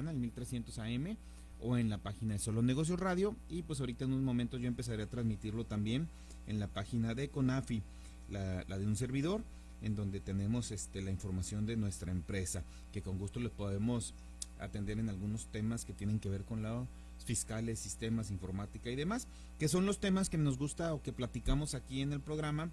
Mexicana, el 1300 AM, o en la página de Solo Negocios Radio. Y pues ahorita en unos momentos yo empezaré a transmitirlo también en la página de CONAFI, la, de un servidor, en donde tenemos este, la información de nuestra empresa, que con gusto les podemos atender en algunos temas que tienen que ver con la fiscales, sistemas, informática y demás, que son los temas que nos gusta o que platicamos aquí en el programa,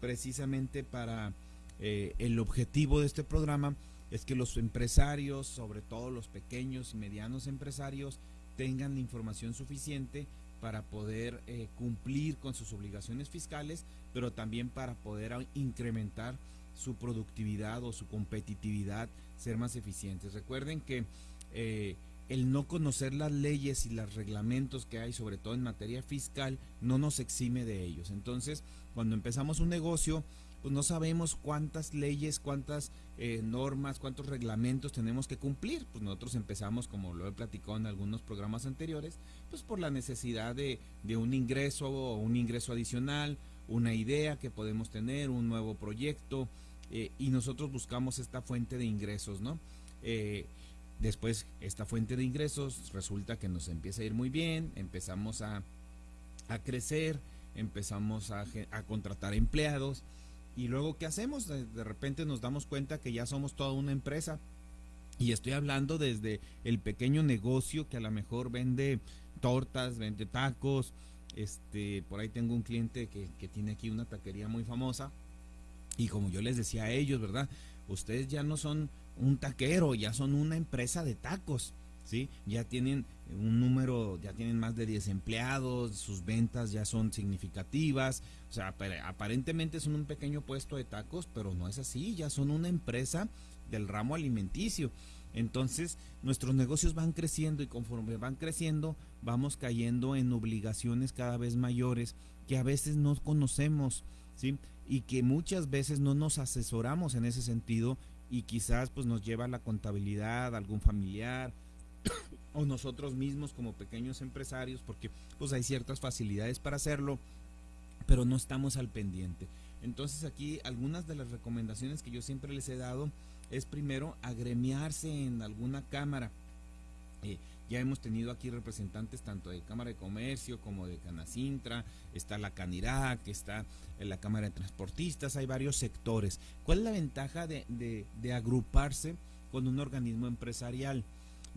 precisamente para eh, el objetivo de este programa es que los empresarios, sobre todo los pequeños y medianos empresarios, tengan la información suficiente para poder eh, cumplir con sus obligaciones fiscales, pero también para poder incrementar su productividad o su competitividad, ser más eficientes. Recuerden que eh, el no conocer las leyes y los reglamentos que hay, sobre todo en materia fiscal, no nos exime de ellos. Entonces, cuando empezamos un negocio, pues no sabemos cuántas leyes, cuántas eh, normas, cuántos reglamentos tenemos que cumplir. Pues nosotros empezamos, como lo he platicado en algunos programas anteriores, pues por la necesidad de, un ingreso o un ingreso adicional, una idea que podemos tener, un nuevo proyecto, eh, y nosotros buscamos esta fuente de ingresos, ¿no? Eh, después, esta fuente de ingresos resulta que nos empieza a ir muy bien, empezamos a, crecer, empezamos a, a contratar empleados, y luego, ¿qué hacemos? De, repente nos damos cuenta que ya somos toda una empresa. Y estoy hablando desde el pequeño negocio que a lo mejor vende tortas, vende tacos. Este, por ahí tengo un cliente que, que tiene aquí una taquería muy famosa. Y como yo les decía a ellos, ¿verdad? Ustedes ya no son un taquero, ya son una empresa de tacos. ¿Sí? Ya tienen un número, ya tienen más de 10 empleados, sus ventas ya son significativas, o sea, aparentemente son un pequeño puesto de tacos, pero no es así, ya son una empresa del ramo alimenticio. Entonces, nuestros negocios van creciendo y conforme van creciendo, vamos cayendo en obligaciones cada vez mayores que a veces no conocemos, ¿sí? Y que muchas veces no nos asesoramos en ese sentido y quizás pues nos lleva a la contabilidad, algún familiar, o nosotros mismos como pequeños empresarios, porque pues hay ciertas facilidades para hacerlo, pero no estamos al pendiente. Entonces aquí algunas de las recomendaciones que yo siempre les he dado es primero agremiarse en alguna cámara. Eh, ya hemos tenido aquí representantes tanto de Cámara de Comercio como de Canacintra, está la Canirac, está la Cámara de Transportistas, hay varios sectores. ¿Cuál es la ventaja de agruparse con un organismo empresarial?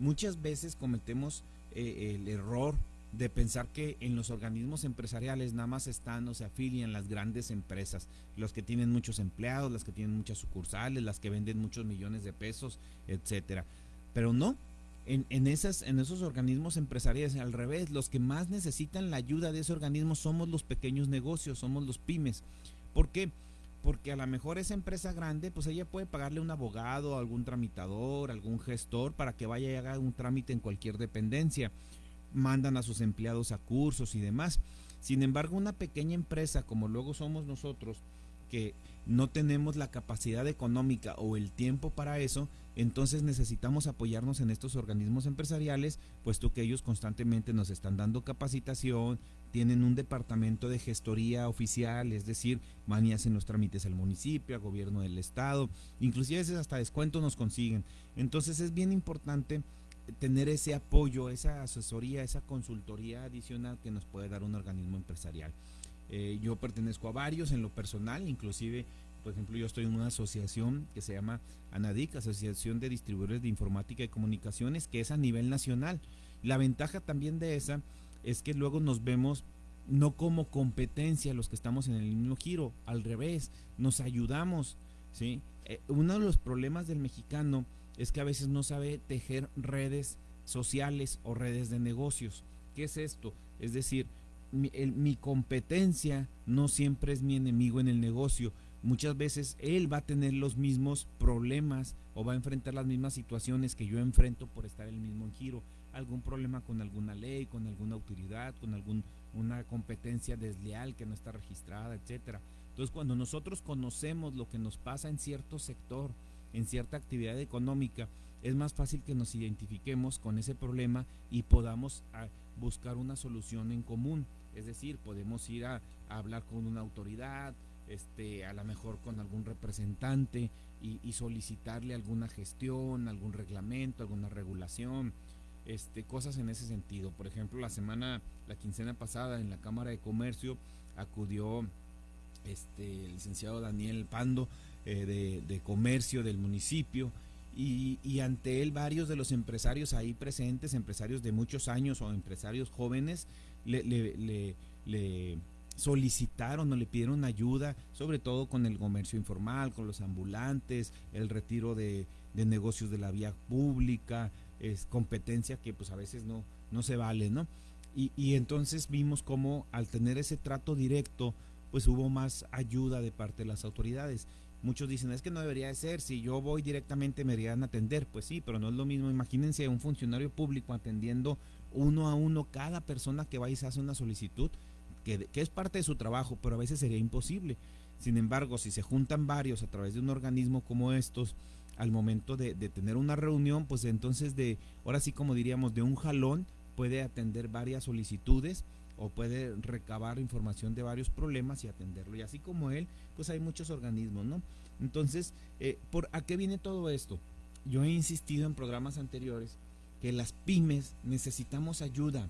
Muchas veces cometemos eh, el error de pensar que en los organismos empresariales nada más están o se afilian las grandes empresas, los que tienen muchos empleados, las que tienen muchas sucursales, las que venden muchos millones de pesos, etcétera. Pero no, en, en, esas, en esos organismos empresariales, al revés, los que más necesitan la ayuda de ese organismo somos los pequeños negocios, somos los pymes. ¿Por qué? porque a lo mejor esa empresa grande, pues ella puede pagarle un abogado, algún tramitador, algún gestor para que vaya y haga un trámite en cualquier dependencia. Mandan a sus empleados a cursos y demás. Sin embargo, una pequeña empresa como luego somos nosotros, que no tenemos la capacidad económica o el tiempo para eso, entonces necesitamos apoyarnos en estos organismos empresariales, puesto que ellos constantemente nos están dando capacitación, tienen un departamento de gestoría oficial, es decir, van los trámites al municipio, al gobierno del estado, inclusive a veces hasta descuento nos consiguen. Entonces es bien importante tener ese apoyo, esa asesoría, esa consultoría adicional que nos puede dar un organismo empresarial. Eh, yo pertenezco a varios en lo personal, inclusive, por ejemplo, yo estoy en una asociación que se llama ANADIC, Asociación de Distribuidores de Informática y Comunicaciones, que es a nivel nacional. La ventaja también de esa es que luego nos vemos no como competencia los que estamos en el mismo giro, al revés, nos ayudamos, ¿sí? Eh, uno de los problemas del mexicano es que a veces no sabe tejer redes sociales o redes de negocios. ¿Qué es esto? Es decir, mi, competencia no siempre es mi enemigo en el negocio. Muchas veces él va a tener los mismos problemas o va a enfrentar las mismas situaciones que yo enfrento por estar en el mismo giro. Algún problema con alguna ley, con alguna autoridad, con alguna competencia desleal que no está registrada, etcétera. Entonces, cuando nosotros conocemos lo que nos pasa en cierto sector, en cierta actividad económica, es más fácil que nos identifiquemos con ese problema y podamos ah, buscar una solución en común. Es decir, podemos ir a, hablar con una autoridad, este, a lo mejor con algún representante y, solicitarle alguna gestión, algún reglamento, alguna regulación, este, cosas en ese sentido. Por ejemplo, la semana, la quincena pasada en la Cámara de Comercio acudió este, el licenciado Daniel Pando eh, de, Comercio del municipio y, ante él varios de los empresarios ahí presentes, empresarios de muchos años o empresarios jóvenes, le, le, le solicitaron o le pidieron ayuda, sobre todo con el comercio informal, con los ambulantes, el retiro de, negocios de la vía pública, es competencia que pues a veces no, no se vale, ¿no? Y, y entonces vimos como al tener ese trato directo, pues hubo más ayuda de parte de las autoridades. Muchos dicen, es que no debería de ser, si yo voy directamente me deberían atender. Pues sí, pero no es lo mismo. Imagínense un funcionario público atendiendo uno a uno cada persona que va y se hace una solicitud que, es parte de su trabajo, pero a veces sería imposible. Sin embargo, si se juntan varios a través de un organismo como estos, al momento de, tener una reunión, pues entonces de, ahora sí como diríamos, de un jalón puede atender varias solicitudes o puede recabar información de varios problemas y atenderlo. Y así como él, pues hay muchos organismos, ¿no? Entonces, eh, ¿por a qué viene todo esto? Yo he insistido en programas anteriores que las pymes necesitamos ayuda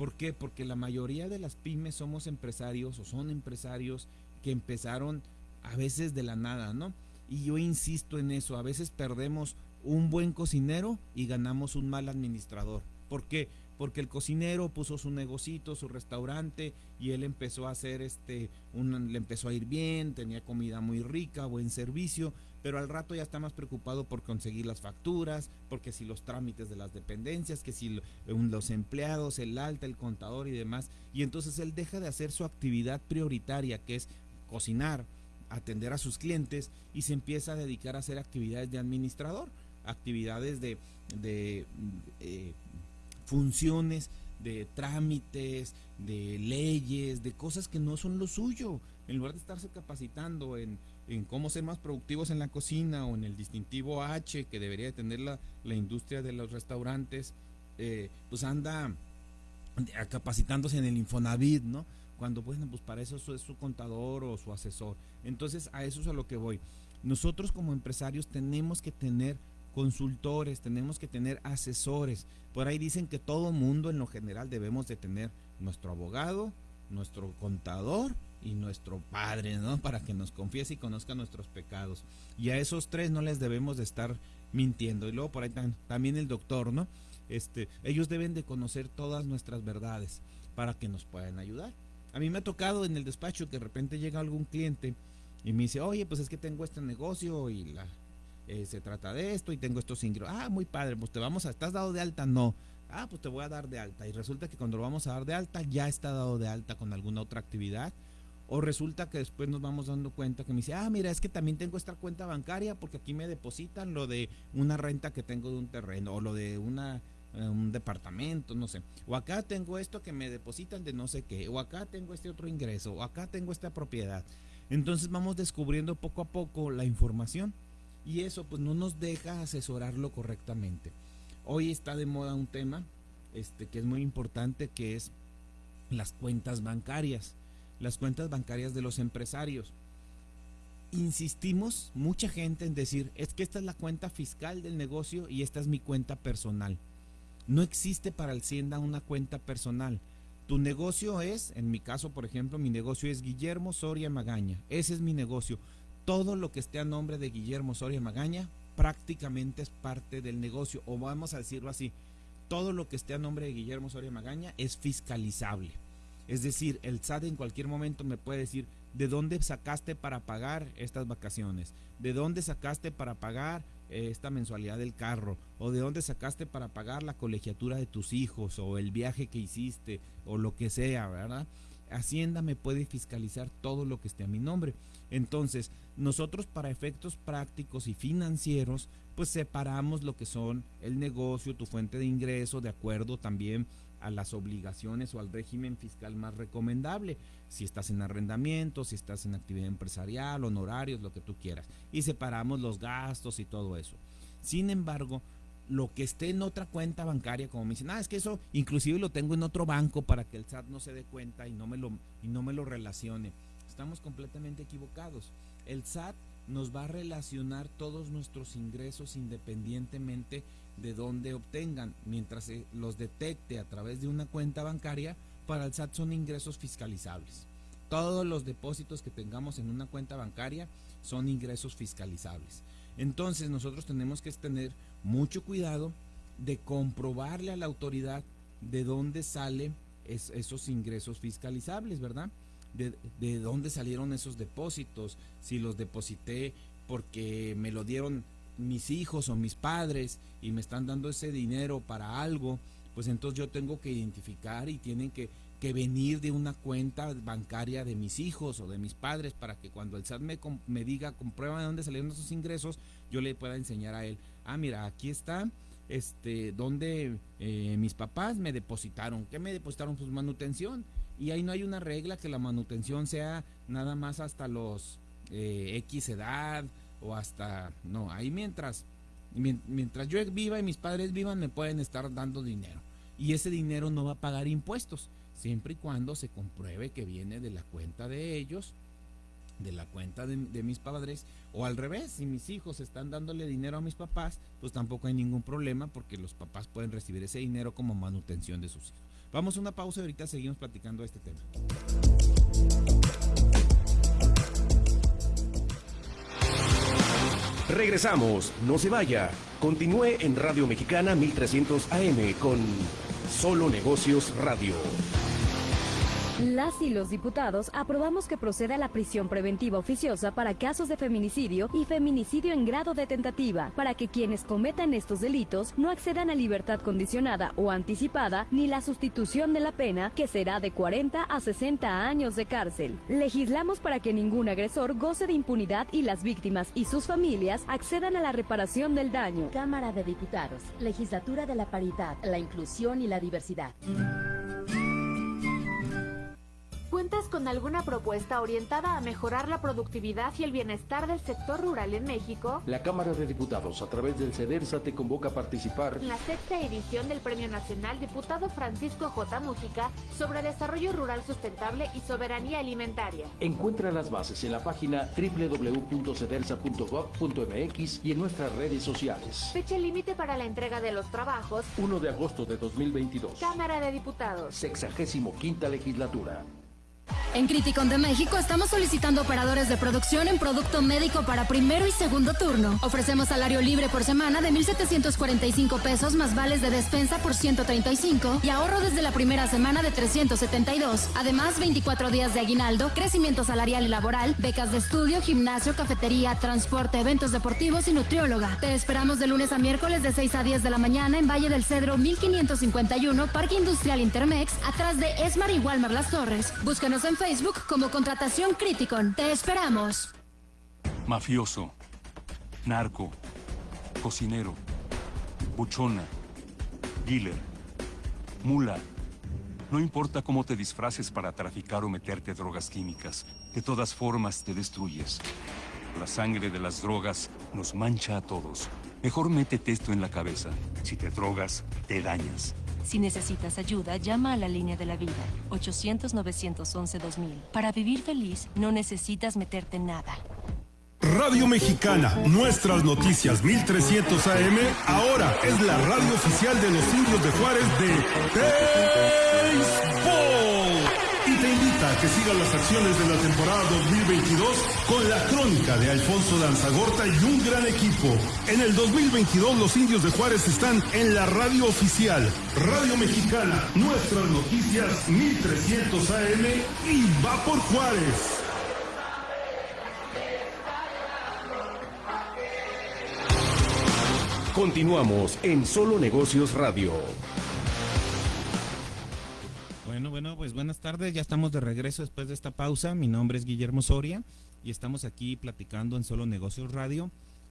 ¿Por qué? Porque la mayoría de las pymes somos empresarios o son empresarios que empezaron a veces de la nada, ¿no? Y yo insisto en eso, a veces perdemos un buen cocinero y ganamos un mal administrador. ¿Por qué? Porque el cocinero puso su negocito, su restaurante y él empezó a hacer este, un, le empezó a ir bien, tenía comida muy rica, buen servicio, pero al rato ya está más preocupado por conseguir las facturas, porque si los trámites de las dependencias, que si los empleados, el alta, el contador y demás, y entonces él deja de hacer su actividad prioritaria, que es cocinar, atender a sus clientes, y se empieza a dedicar a hacer actividades de administrador, actividades de, eh, funciones, de trámites, de leyes, de cosas que no son lo suyo, en lugar de estarse capacitando en en cómo ser más productivos en la cocina o en el distintivo H que debería tener la, industria de los restaurantes, eh, pues anda capacitándose en el Infonavit, ¿no? Cuando, bueno, pues para eso es su contador o su asesor. Entonces, a eso es a lo que voy. Nosotros como empresarios tenemos que tener consultores, tenemos que tener asesores. Por ahí dicen que todo mundo en lo general debemos de tener nuestro abogado, nuestro contador y nuestro Padre, ¿no? Para que nos confiese y conozca nuestros pecados. Y a esos tres no les debemos de estar mintiendo. Y luego por ahí también el doctor, ¿no? Este, ellos deben de conocer todas nuestras verdades para que nos puedan ayudar. A mí me ha tocado en el despacho que de repente llega algún cliente y me dice, oye, pues es que tengo este negocio y la, eh, se trata de esto y tengo estos ingresos. Ah, muy padre, pues te vamos a, ¿estás dado de alta? No. Ah, pues te voy a dar de alta. Y resulta que cuando lo vamos a dar de alta ya está dado de alta con alguna otra actividad o resulta que después nos vamos dando cuenta que me dice, ah, mira, es que también tengo esta cuenta bancaria porque aquí me depositan lo de una renta que tengo de un terreno o lo de una eh, un departamento, no sé. O acá tengo esto que me depositan de no sé qué. O acá tengo este otro ingreso. O acá tengo esta propiedad. Entonces vamos descubriendo poco a poco la información. Y eso pues no nos deja asesorarlo correctamente. Hoy está de moda un tema este, que es muy importante que es las cuentas bancarias las cuentas bancarias de los empresarios. Insistimos, mucha gente en decir, es que esta es la cuenta fiscal del negocio y esta es mi cuenta personal. No existe para Hacienda una cuenta personal. Tu negocio es, en mi caso, por ejemplo, mi negocio es Guillermo Soria Magaña. Ese es mi negocio. Todo lo que esté a nombre de Guillermo Soria Magaña prácticamente es parte del negocio. O vamos a decirlo así, todo lo que esté a nombre de Guillermo Soria Magaña es fiscalizable. Es decir, el SAT en cualquier momento me puede decir, ¿de dónde sacaste para pagar estas vacaciones? ¿De dónde sacaste para pagar eh, esta mensualidad del carro? ¿O de dónde sacaste para pagar la colegiatura de tus hijos? ¿O el viaje que hiciste? ¿O lo que sea, verdad? Hacienda me puede fiscalizar todo lo que esté a mi nombre. Entonces, nosotros para efectos prácticos y financieros, pues separamos lo que son el negocio, tu fuente de ingreso, de acuerdo también a las obligaciones o al régimen fiscal más recomendable, si estás en arrendamiento, si estás en actividad empresarial, honorarios, lo que tú quieras. Y separamos los gastos y todo eso. Sin embargo, lo que esté en otra cuenta bancaria, como me dicen, ah, es que eso inclusive lo tengo en otro banco para que el SAT no se dé cuenta y no me lo, y no me lo relacione. Estamos completamente equivocados. El SAT nos va a relacionar todos nuestros ingresos independientemente de dónde obtengan, mientras los detecte a través de una cuenta bancaria, para el SAT son ingresos fiscalizables. Todos los depósitos que tengamos en una cuenta bancaria son ingresos fiscalizables. Entonces nosotros tenemos que tener mucho cuidado de comprobarle a la autoridad de dónde salen esos ingresos fiscalizables, ¿verdad? De, de, dónde salieron esos depósitos, si los deposité porque me lo dieron mis hijos o mis padres y me están dando ese dinero para algo, pues entonces yo tengo que identificar y tienen que, que venir de una cuenta bancaria de mis hijos o de mis padres para que cuando el SAT me, me diga, comprueba de dónde salieron esos ingresos, yo le pueda enseñar a él, ah, mira, aquí está este, donde eh, mis papás me depositaron. ¿Qué me depositaron? Pues manutención. Y ahí no hay una regla que la manutención sea nada más hasta los eh, X edad o hasta... No, ahí mientras, mientras yo viva y mis padres vivan me pueden estar dando dinero. Y ese dinero no va a pagar impuestos, siempre y cuando se compruebe que viene de la cuenta de ellos de la cuenta de, mis padres o al revés, si mis hijos están dándole dinero a mis papás, pues tampoco hay ningún problema porque los papás pueden recibir ese dinero como manutención de sus hijos. Vamos a una pausa y ahorita seguimos platicando este tema. Regresamos, no se vaya. Continúe en Radio Mexicana 1300 AM con Solo Negocios Radio. Las y los diputados aprobamos que proceda la prisión preventiva oficiosa para casos de feminicidio y feminicidio en grado de tentativa, para que quienes cometan estos delitos no accedan a libertad condicionada o anticipada ni la sustitución de la pena, que será de 40 a 60 años de cárcel. Legislamos para que ningún agresor goce de impunidad y las víctimas y sus familias accedan a la reparación del daño. Cámara de Diputados, Legislatura de la Paridad, la Inclusión y la Diversidad. ¿Cuentas con alguna propuesta orientada a mejorar la productividad y el bienestar del sector rural en México? La Cámara de Diputados, a través del CEDERSA, te convoca a participar en la sexta edición del Premio Nacional Diputado Francisco J. Música sobre Desarrollo Rural Sustentable y Soberanía Alimentaria. Encuentra las bases en la página www.cedersa.gov.mx y en nuestras redes sociales. Fecha límite para la entrega de los trabajos. 1 de agosto de 2022. Cámara de Diputados. Sexagésimo quinta legislatura. En Criticon de México estamos solicitando operadores de producción en producto médico para primero y segundo turno. Ofrecemos salario libre por semana de 1,745 pesos más vales de despensa por 135 y ahorro desde la primera semana de 372. Además, 24 días de aguinaldo, crecimiento salarial y laboral, becas de estudio, gimnasio, cafetería, transporte, eventos deportivos y nutrióloga. Te esperamos de lunes a miércoles de 6 a 10 de la mañana en Valle del Cedro 1551, Parque Industrial Intermex, atrás de Esmar y Walmar Las Torres. Búscanos en Facebook como Contratación Criticon. Te esperamos. Mafioso, narco, cocinero, buchona, dealer, mula. No importa cómo te disfraces para traficar o meterte drogas químicas, de todas formas te destruyes. La sangre de las drogas nos mancha a todos. Mejor métete esto en la cabeza. Si te drogas, te dañas. Si necesitas ayuda, llama a la línea de la vida, 800-911-2000. Para vivir feliz, no necesitas meterte en nada. Radio Mexicana, nuestras noticias 1300 AM, ahora es la radio oficial de los indios de Juárez de Baseball. Que sigas las acciones de la temporada 2022 con la crónica de Alfonso Danzagorta y un gran equipo. En el 2022 los indios de Juárez están en la radio oficial, Radio Mexicana, nuestras noticias 1300 AM y va por Juárez. Continuamos en Solo Negocios Radio. Pues buenas tardes, ya estamos de regreso después de esta pausa. Mi nombre es Guillermo Soria y estamos aquí platicando en Solo Negocios Radio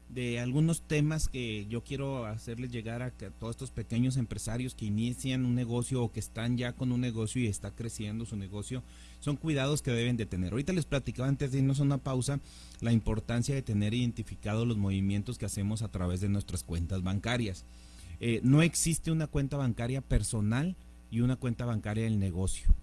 de algunos temas que yo quiero hacerles llegar a, todos estos pequeños empresarios que inician un negocio o que están ya con un negocio y está creciendo su negocio, son cuidados que deben de tener. Ahorita les platicaba antes de irnos a una pausa la importancia de tener identificados los movimientos que hacemos a través de nuestras cuentas bancarias. Eh, no existe una cuenta bancaria personal y una cuenta bancaria del negocio.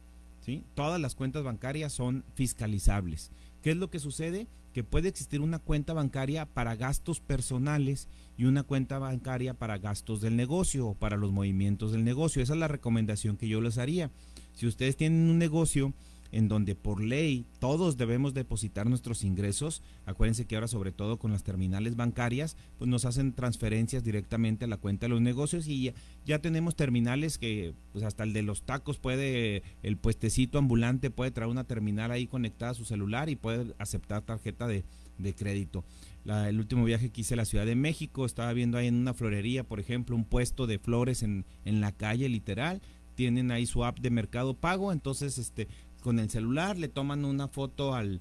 ¿sí? Todas las cuentas bancarias son fiscalizables ¿Qué es lo que sucede? Que puede existir una cuenta bancaria para gastos personales y una cuenta bancaria para gastos del negocio o para los movimientos del negocio. Esa es la recomendación que yo les haría. Si ustedes tienen un negocio en donde por ley todos debemos depositar nuestros ingresos. Acuérdense que ahora sobre todo con las terminales bancarias, pues nos hacen transferencias directamente a la cuenta de los negocios y ya, tenemos terminales que pues hasta el de los tacos puede, el puestecito ambulante puede traer una terminal ahí conectada a su celular y puede aceptar tarjeta de, crédito. el último viaje que hice a la Ciudad de México, estaba viendo ahí en una florería, por ejemplo, un puesto de flores en, en la calle literal tienen ahí su app de mercado pago, entonces este con el celular, le toman una foto al,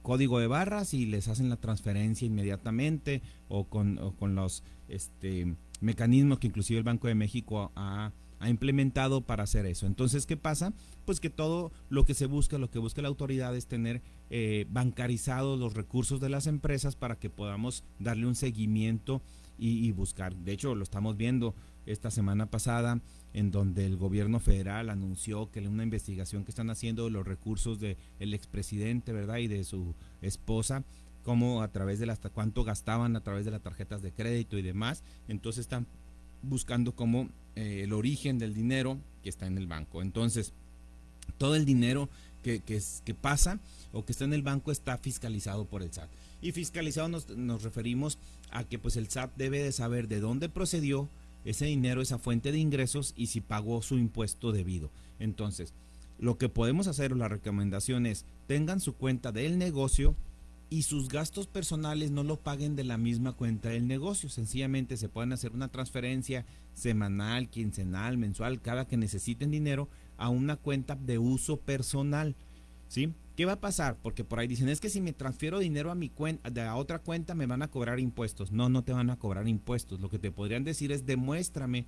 código de barras y les hacen la transferencia inmediatamente o con, con los este, mecanismos que inclusive el Banco de México ha, implementado para hacer eso. Entonces, ¿qué pasa? Pues que todo lo que se busca, lo que busca la autoridad es tener eh, bancarizados los recursos de las empresas para que podamos darle un seguimiento y buscar. De hecho, lo estamos viendo esta semana pasada en donde el gobierno federal anunció que una investigación que están haciendo de los recursos del el expresidente, ¿verdad? Y de su esposa, cómo a través de hasta cuánto gastaban a través de las tarjetas de crédito y demás. Entonces están buscando como eh, el origen del dinero que está en el banco. Entonces, todo el dinero que, que, que, pasa o que está en el banco está fiscalizado por el SAT. Y fiscalizado nos, nos referimos a que pues el SAT debe de saber de dónde procedió, ese dinero, esa fuente de ingresos y si pagó su impuesto debido. Entonces, lo que podemos hacer o la recomendación es tengan su cuenta del negocio y sus gastos personales no lo paguen de la misma cuenta del negocio. Sencillamente se pueden hacer una transferencia semanal, quincenal, mensual, cada que necesiten dinero a una cuenta de uso personal. ¿Sí? ¿Qué va a pasar? Porque por ahí dicen, es que si me transfiero dinero a mi cuenta, a otra cuenta me van a cobrar impuestos. No, no te van a cobrar impuestos. Lo que te podrían decir es demuéstrame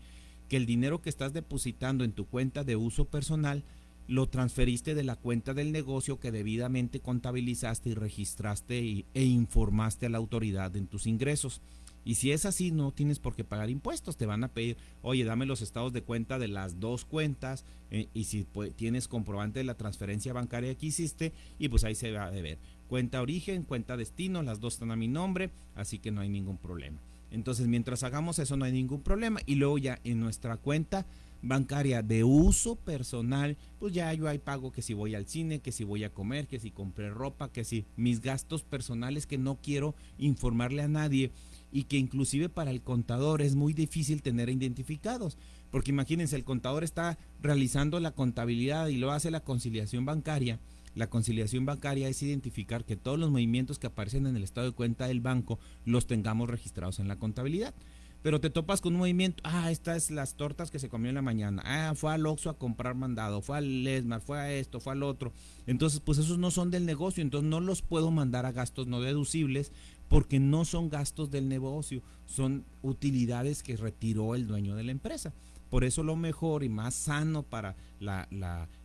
que el dinero que estás depositando en tu cuenta de uso personal lo transferiste de la cuenta del negocio que debidamente contabilizaste y registraste e informaste a la autoridad en tus ingresos. Y si es así, no tienes por qué pagar impuestos. Te van a pedir, oye, dame los estados de cuenta de las dos cuentas eh, y si tienes comprobante de la transferencia bancaria que hiciste y pues ahí se va a ver. Cuenta origen, cuenta destino, las dos están a mi nombre, así que no hay ningún problema. Entonces, mientras hagamos eso, no hay ningún problema. Y luego ya en nuestra cuenta bancaria de uso personal, pues ya yo hay pago que si voy al cine, que si voy a comer, que si compré ropa, que si mis gastos personales que no quiero informarle a nadie y que inclusive para el contador es muy difícil tener identificados. Porque imagínense, el contador está realizando la contabilidad y lo hace la conciliación bancaria. La conciliación bancaria es identificar que todos los movimientos que aparecen en el estado de cuenta del banco los tengamos registrados en la contabilidad. Pero te topas con un movimiento, ah, estas las tortas que se comió en la mañana, ah, fue al Oxxo a comprar mandado, fue al Lesmar, fue a esto, fue al otro. Entonces, pues esos no son del negocio, entonces no los puedo mandar a gastos no deducibles porque no son gastos del negocio, son utilidades que retiró el dueño de la empresa. Por eso lo mejor y más sano para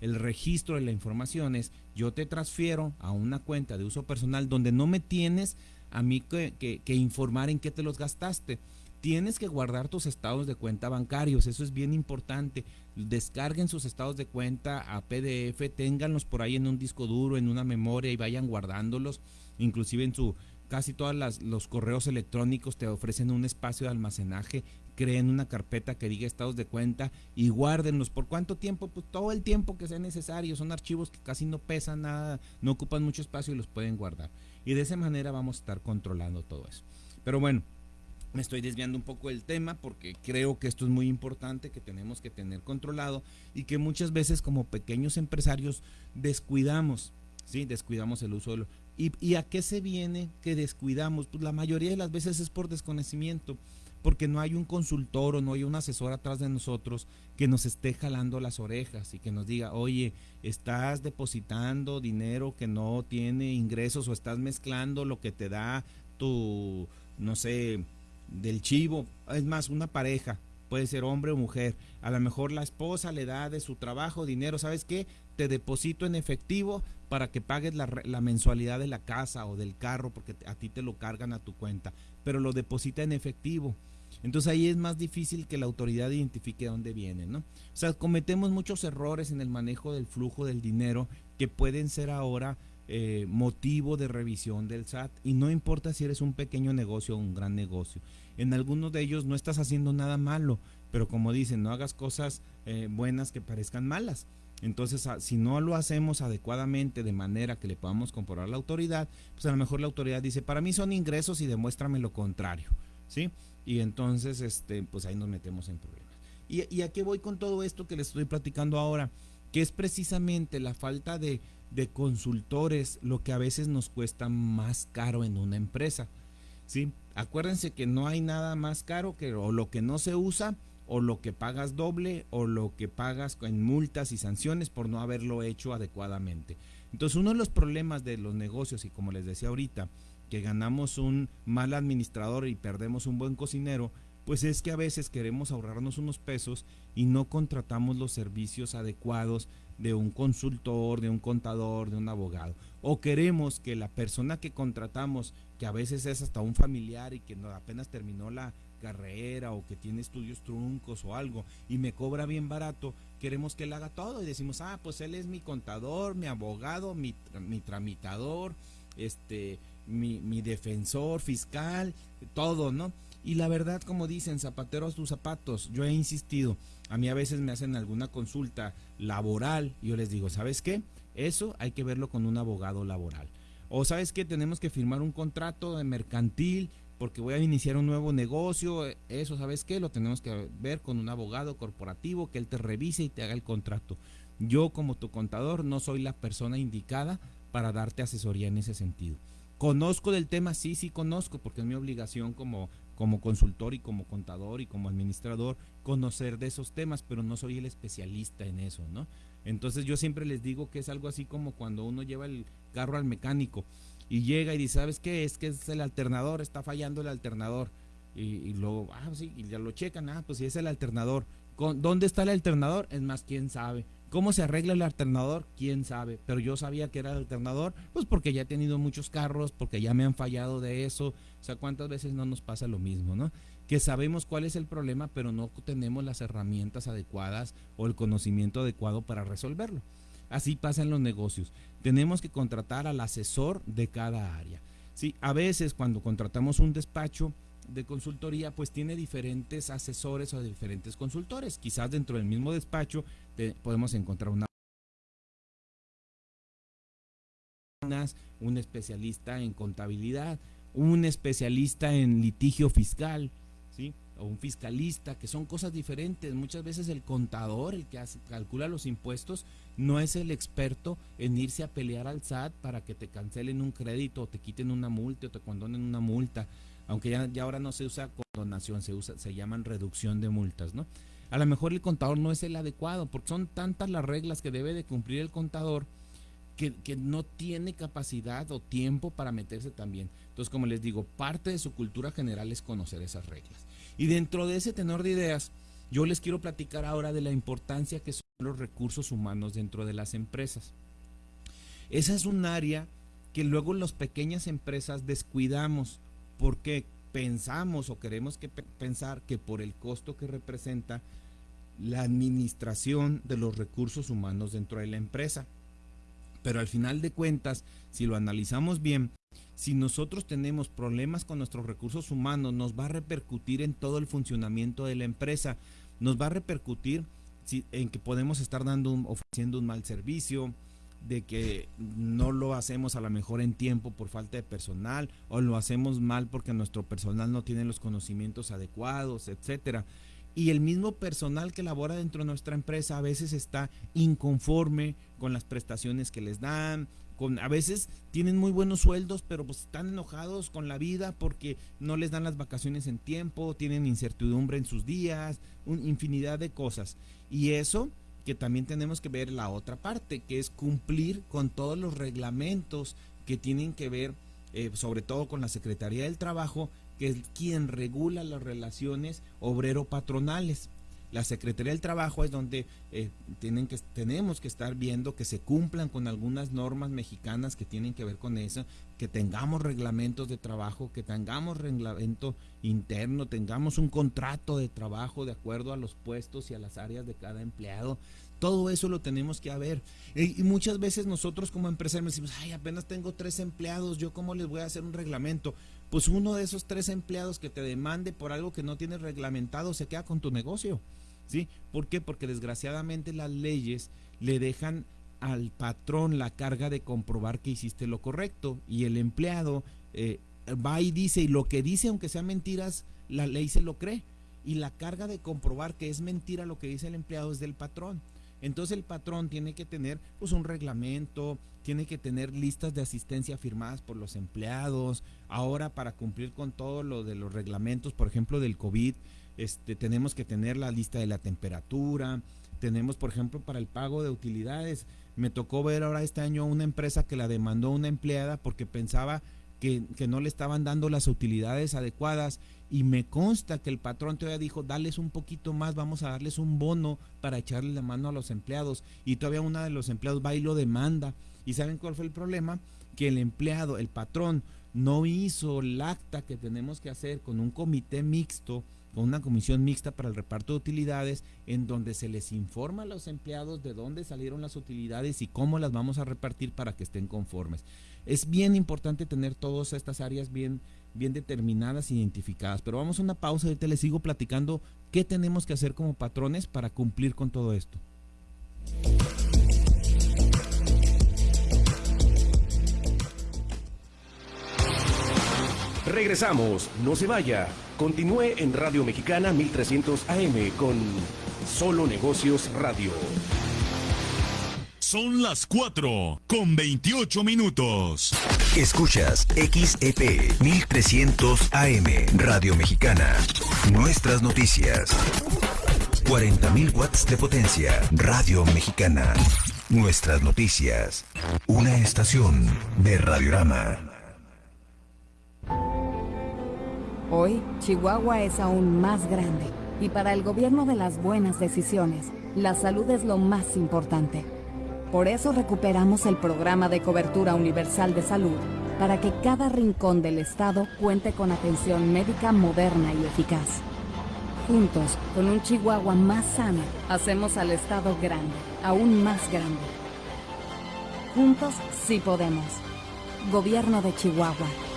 el registro de la información es yo te transfiero a una cuenta de uso personal donde no me tienes a mí que, informar en qué te los gastaste. Tienes que guardar tus estados de cuenta bancarios, eso es bien importante. Descarguen sus estados de cuenta a PDF, ténganlos por ahí en un disco duro, en una memoria y vayan guardándolos, inclusive en su, casi todos los correos electrónicos te ofrecen un espacio de almacenaje, creen una carpeta que diga estados de cuenta y guárdenlos. ¿Por cuánto tiempo? Pues todo el tiempo que sea necesario. Son archivos que casi no pesan nada, no ocupan mucho espacio y los pueden guardar. Y de esa manera vamos a estar controlando todo eso. Pero bueno, me estoy desviando un poco del tema porque creo que esto es muy importante, que tenemos que tener controlado y que muchas veces como pequeños empresarios descuidamos, ¿sí? Descuidamos el uso de, ¿Y, a qué se viene que descuidamos? Pues la mayoría de las veces es por desconocimiento, porque no hay un consultor o no hay un asesor atrás de nosotros que nos esté jalando las orejas y que nos diga, oye, estás depositando dinero que no tiene ingresos o estás mezclando lo que te da tu, no sé, del chivo. Es más, una pareja, puede ser hombre o mujer. A lo mejor la esposa le da de su trabajo dinero, ¿sabes qué? Te deposito en efectivo, para que pagues la, mensualidad de la casa o del carro porque a ti te lo cargan a tu cuenta, pero lo deposita en efectivo. Entonces ahí es más difícil que la autoridad identifique de dónde viene, ¿no? O sea, cometemos muchos errores en el manejo del flujo del dinero que pueden ser ahora eh, motivo de revisión del SAT y no importa si eres un pequeño negocio o un gran negocio. En algunos de ellos no estás haciendo nada malo, pero como dicen, no hagas cosas eh, buenas que parezcan malas. Entonces, si no lo hacemos adecuadamente de manera que le podamos comprobar a la autoridad, pues a lo mejor la autoridad dice, para mí son ingresos y demuéstrame lo contrario, ¿sí? Y entonces, este, pues ahí nos metemos en problemas. ¿Y, y a qué voy con todo esto que les estoy platicando ahora? Que es precisamente la falta de, de consultores lo que a veces nos cuesta más caro en una empresa. ¿sí? Acuérdense que no hay nada más caro que o lo que no se usa o lo que pagas doble o lo que pagas en multas y sanciones por no haberlo hecho adecuadamente. Entonces uno de los problemas de los negocios y como les decía ahorita, que ganamos un mal administrador y perdemos un buen cocinero, pues es que a veces queremos ahorrarnos unos pesos y no contratamos los servicios adecuados de un consultor, de un contador, de un abogado. O queremos que la persona que contratamos, que a veces es hasta un familiar y que apenas terminó la carrera o que tiene estudios truncos o algo y me cobra bien barato, queremos que él haga todo y decimos, ah, pues él es mi contador, mi abogado, mi, mi tramitador, este, mi, mi defensor fiscal, todo, ¿no? Y la verdad, como dicen, zapateros tus zapatos, yo he insistido, a mí a veces me hacen alguna consulta laboral yo les digo, ¿sabes qué? Eso hay que verlo con un abogado laboral. O sabes qué? Tenemos que firmar un contrato de mercantil porque voy a iniciar un nuevo negocio. Eso, ¿sabes qué? Lo tenemos que ver con un abogado corporativo que él te revise y te haga el contrato. Yo como tu contador no soy la persona indicada para darte asesoría en ese sentido. Conozco del tema, sí, sí conozco, porque es mi obligación como como consultor y como contador y como administrador conocer de esos temas, pero no soy el especialista en eso, ¿no? Entonces yo siempre les digo que es algo así como cuando uno lleva el carro al mecánico y llega y dice, ¿sabes qué? Es que es el alternador, está fallando el alternador. Y, luego, ah, sí, y ya lo checan, ah, pues sí es el alternador. ¿Dónde está el alternador? Es más, quién sabe. ¿Cómo se arregla el alternador? ¿Quién sabe? Pero yo sabía que era el alternador, pues porque ya he tenido muchos carros, porque ya me han fallado de eso. O sea, ¿cuántas veces no nos pasa lo mismo, no? Que sabemos cuál es el problema, pero no tenemos las herramientas adecuadas o el conocimiento adecuado para resolverlo. Así pasa en los negocios. Tenemos que contratar al asesor de cada área. Sí, a veces cuando contratamos un despacho, de consultoría pues tiene diferentes asesores o diferentes consultores. Quizás dentro del mismo despacho podemos encontrar una un especialista en contabilidad, un especialista en litigio fiscal. O un fiscalista, que son cosas diferentes. Muchas veces el contador, el que calcula los impuestos, no es el experto en irse a pelear al SAT para que te cancelen un crédito o te quiten una multa o te condonen una multa aunque ya, ya ahora no se usa condonación, se usa, se llaman reducción de multas, ¿no? A lo mejor el contador no es el adecuado, porque son tantas las reglas que debe de cumplir el contador que, que, no tiene capacidad o tiempo para meterse también. Entonces, como les digo, parte de su cultura general es conocer esas reglas. Y dentro de ese tenor de ideas, yo les quiero platicar ahora de la importancia que son los recursos humanos dentro de las empresas. Esa es un área que luego las pequeñas empresas descuidamos porque pensamos o queremos que pensar que por el costo que representa la administración de los recursos humanos dentro de la empresa. Pero al final de cuentas, si lo analizamos bien, si nosotros tenemos problemas con nuestros recursos humanos, nos va a repercutir en todo el funcionamiento de la empresa, nos va a repercutir en que podemos estar dando ofreciendo un mal servicio, de que no lo hacemos a lo mejor en tiempo por falta de personal o lo hacemos mal porque nuestro personal no tiene los conocimientos adecuados, etcétera. Y el mismo personal que labora dentro de nuestra empresa a veces está inconforme con las prestaciones que les dan, con, a veces tienen muy buenos sueldos, pero pues están enojados con la vida porque no les dan las vacaciones en tiempo, tienen incertidumbre en sus días, una infinidad de cosas. Y eso que también tenemos que ver la otra parte, que es cumplir con todos los reglamentos que tienen que ver, eh, sobre todo con la Secretaría del Trabajo, que es quien regula las relaciones obrero-patronales. La Secretaría del Trabajo es donde eh, tienen que, tenemos que estar viendo que se cumplan con algunas normas mexicanas que tienen que ver con eso, que tengamos reglamentos de trabajo, que tengamos reglamento interno, tengamos un contrato de trabajo de acuerdo a los puestos y a las áreas de cada empleado. Todo eso lo tenemos que haber. Y, muchas veces nosotros como empresarios decimos, ay, apenas tengo tres empleados, ¿yo cómo les voy a hacer un reglamento? Pues uno de esos tres empleados que te demande por algo que no tienes reglamentado se queda con tu negocio. ¿Sí? ¿Por qué? Porque desgraciadamente las leyes le dejan al patrón la carga de comprobar que hiciste lo correcto y el empleado eh, va y dice y lo que dice aunque sea mentiras la ley se lo cree y la carga de comprobar que es mentira lo que dice el empleado es del patrón entonces el patrón tiene que tener pues un reglamento tiene que tener listas de asistencia firmadas por los empleados ahora para cumplir con todo lo de los reglamentos por ejemplo del COVID este, tenemos que tener la lista de la temperatura, tenemos, por ejemplo, para el pago de utilidades. Me tocó ver ahora este año una empresa que la demandó una empleada porque pensaba que, no le estaban dando las utilidades adecuadas y me consta que el patrón todavía dijo, dales un poquito más, vamos a darles un bono para echarle la mano a los empleados. Y todavía una de los empleados va y lo demanda. ¿Y saben cuál fue el problema? Que el empleado, el patrón, no hizo el acta que tenemos que hacer con un comité mixto con una comisión mixta para el reparto de utilidades en donde se les informa a los empleados de dónde salieron las utilidades y cómo las vamos a repartir para que estén conformes. Es bien importante tener todas estas áreas bien, bien determinadas, identificadas. Pero vamos a una pausa y ahorita les sigo platicando qué tenemos que hacer como patrones para cumplir con todo esto. Regresamos, no se vaya. Continúe en Radio Mexicana 1300 AM con Solo Negocios Radio. Son las 4 con 28 minutos. Escuchas XEP 1300 AM Radio Mexicana. Nuestras noticias. 40.000 watts de potencia. Radio Mexicana. Nuestras noticias. Una estación de Radiorama. Hoy, Chihuahua es aún más grande y para el gobierno de las buenas decisiones, la salud es lo más importante. Por eso recuperamos el programa de cobertura universal de salud para que cada rincón del estado cuente con atención médica moderna y eficaz. Juntos, con un Chihuahua más sano, hacemos al estado grande, aún más grande. Juntos sí podemos. Gobierno de Chihuahua.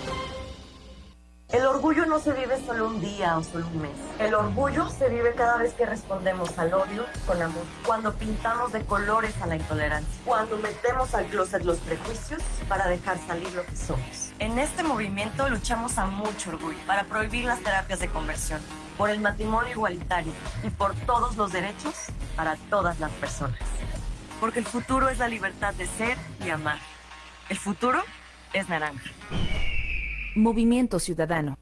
El orgullo no se vive solo un día o solo un mes. El orgullo se vive cada vez que respondemos al odio con amor. Cuando pintamos de colores a la intolerancia. Cuando metemos al closet los prejuicios para dejar salir lo que somos. En este movimiento luchamos a mucho orgullo para prohibir las terapias de conversión, por el matrimonio igualitario y por todos los derechos para todas las personas. Porque el futuro es la libertad de ser y amar. El futuro es naranja. Movimiento Ciudadano.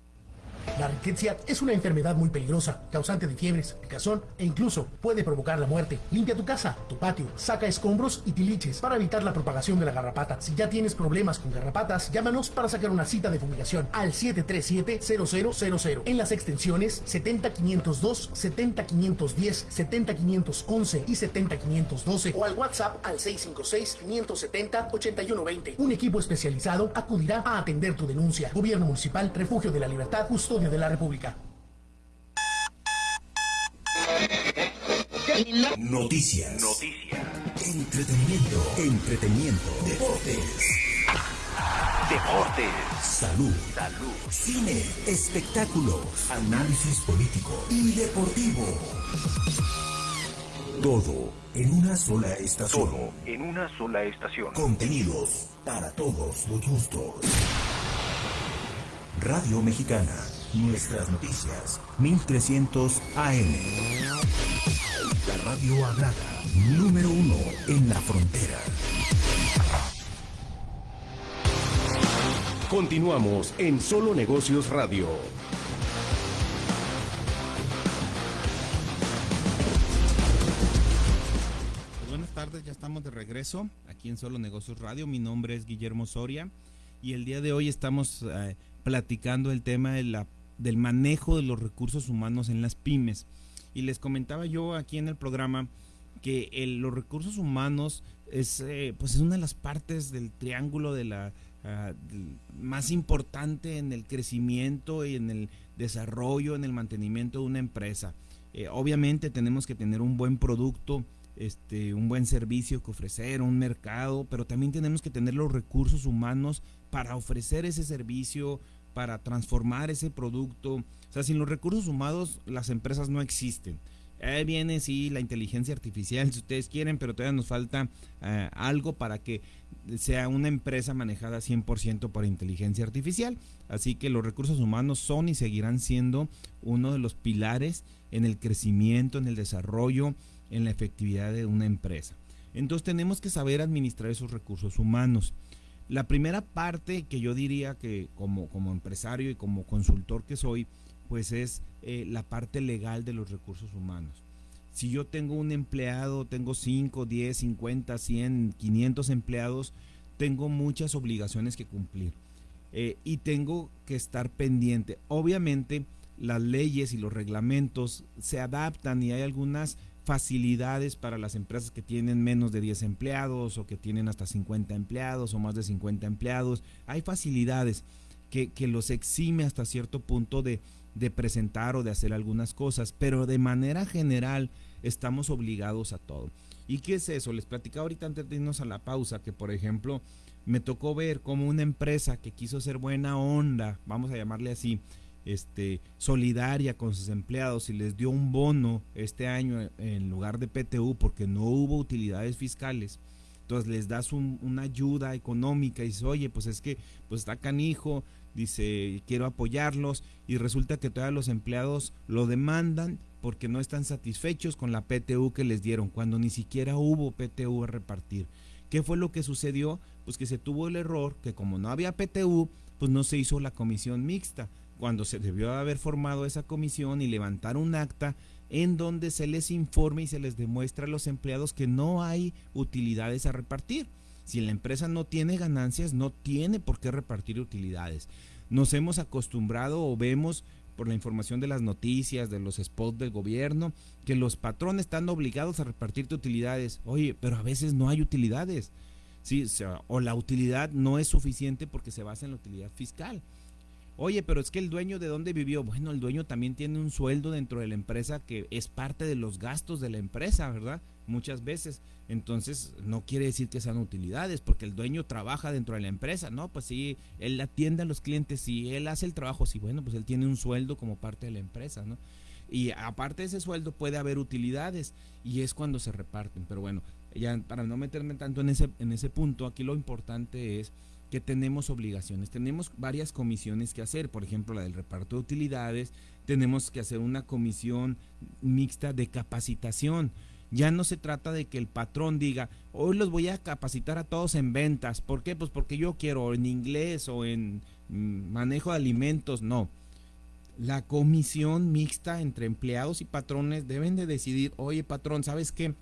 La riqueza es una enfermedad muy peligrosa, causante de fiebres, picazón e incluso puede provocar la muerte. Limpia tu casa, tu patio, saca escombros y tiliches para evitar la propagación de la garrapata. Si ya tienes problemas con garrapatas, llámanos para sacar una cita de fumigación al 737-0000 en las extensiones 70502, 70510, 70511 y 70512 o al WhatsApp al 656-570-8120. Un equipo especializado acudirá a atender tu denuncia. Gobierno Municipal, Refugio de la Libertad, Justo de la República. Noticias. Noticias. Entretenimiento. Entretenimiento. Deportes. Deportes. Salud. Salud. Cine. Espectáculos. Análisis político y deportivo. Todo en una sola estación. Todo en una sola estación. Contenidos para todos los gustos. Radio Mexicana Nuestras noticias, 1300 AM. La radio hablada, número uno en la frontera. Continuamos en Solo Negocios Radio. Pues buenas tardes, ya estamos de regreso aquí en Solo Negocios Radio. Mi nombre es Guillermo Soria y el día de hoy estamos eh, platicando el tema de la del manejo de los recursos humanos en las pymes. Y les comentaba yo aquí en el programa que los recursos humanos es, eh, pues es una de las partes del triángulo de la ah, más importante en el crecimiento y en el desarrollo, en el mantenimiento de una empresa. Eh, obviamente tenemos que tener un buen producto, este, un buen servicio que ofrecer, un mercado, pero también tenemos que tener los recursos humanos para ofrecer ese servicio, para transformar ese producto. O sea, sin los recursos humanos las empresas no existen. Ahí viene, sí, la inteligencia artificial, si ustedes quieren, pero todavía nos falta eh, algo para que sea una empresa manejada 100% por inteligencia artificial. Así que los recursos humanos son y seguirán siendo uno de los pilares en el crecimiento, en el desarrollo, en la efectividad de una empresa. Entonces tenemos que saber administrar esos recursos humanos. La primera parte que yo diría que como, como empresario y como consultor que soy, pues es eh, la parte legal de los recursos humanos. Si yo tengo un empleado, tengo 5, 10, 50, 100, 500 empleados, tengo muchas obligaciones que cumplir eh, y tengo que estar pendiente. Obviamente las leyes y los reglamentos se adaptan y hay algunas facilidades para las empresas que tienen menos de 10 empleados o que tienen hasta 50 empleados o más de 50 empleados. Hay facilidades que, que los exime hasta cierto punto de, de presentar o de hacer algunas cosas, pero de manera general estamos obligados a todo. ¿Y qué es eso? Les platicaba ahorita antes de irnos a la pausa que, por ejemplo, me tocó ver como una empresa que quiso ser buena onda, vamos a llamarle así, este, solidaria con sus empleados y les dio un bono este año en lugar de PTU porque no hubo utilidades fiscales. Entonces les das una ayuda económica y dices, oye, pues es que pues está canijo, dice, quiero apoyarlos y resulta que todos los empleados lo demandan porque no están satisfechos con la PTU que les dieron, cuando ni siquiera hubo PTU a repartir. ¿Qué fue lo que sucedió? Pues que se tuvo el error que como no había PTU, pues no se hizo la comisión mixta, cuando se debió haber formado esa comisión y levantar un acta en donde se les informe y se les demuestra a los empleados que no hay utilidades a repartir. Si la empresa no tiene ganancias, no tiene por qué repartir utilidades. Nos hemos acostumbrado o vemos por la información de las noticias, de los spots del gobierno, que los patrones están obligados a repartir utilidades. Oye, pero a veces no hay utilidades. Sí, o, la utilidad no es suficiente porque se basa en la utilidad fiscal. Oye, pero es que el dueño de dónde vivió, bueno, el dueño también tiene un sueldo dentro de la empresa que es parte de los gastos de la empresa, ¿verdad? Muchas veces. Entonces, no quiere decir que sean utilidades, porque el dueño trabaja dentro de la empresa, ¿no? Pues sí, él atiende a los clientes, sí, él hace el trabajo, sí, bueno, pues él tiene un sueldo como parte de la empresa, ¿no? Y aparte de ese sueldo puede haber utilidades y es cuando se reparten. Pero bueno, ya para no meterme tanto en ese, en ese punto, aquí lo importante es que tenemos obligaciones. Tenemos varias comisiones que hacer, por ejemplo, la del reparto de utilidades, tenemos que hacer una comisión mixta de capacitación. Ya no se trata de que el patrón diga, hoy los voy a capacitar a todos en ventas. ¿Por qué? Pues porque yo quiero en inglés o en mm, manejo de alimentos. No. La comisión mixta entre empleados y patrones deben de decidir, oye patrón, ¿sabes qué?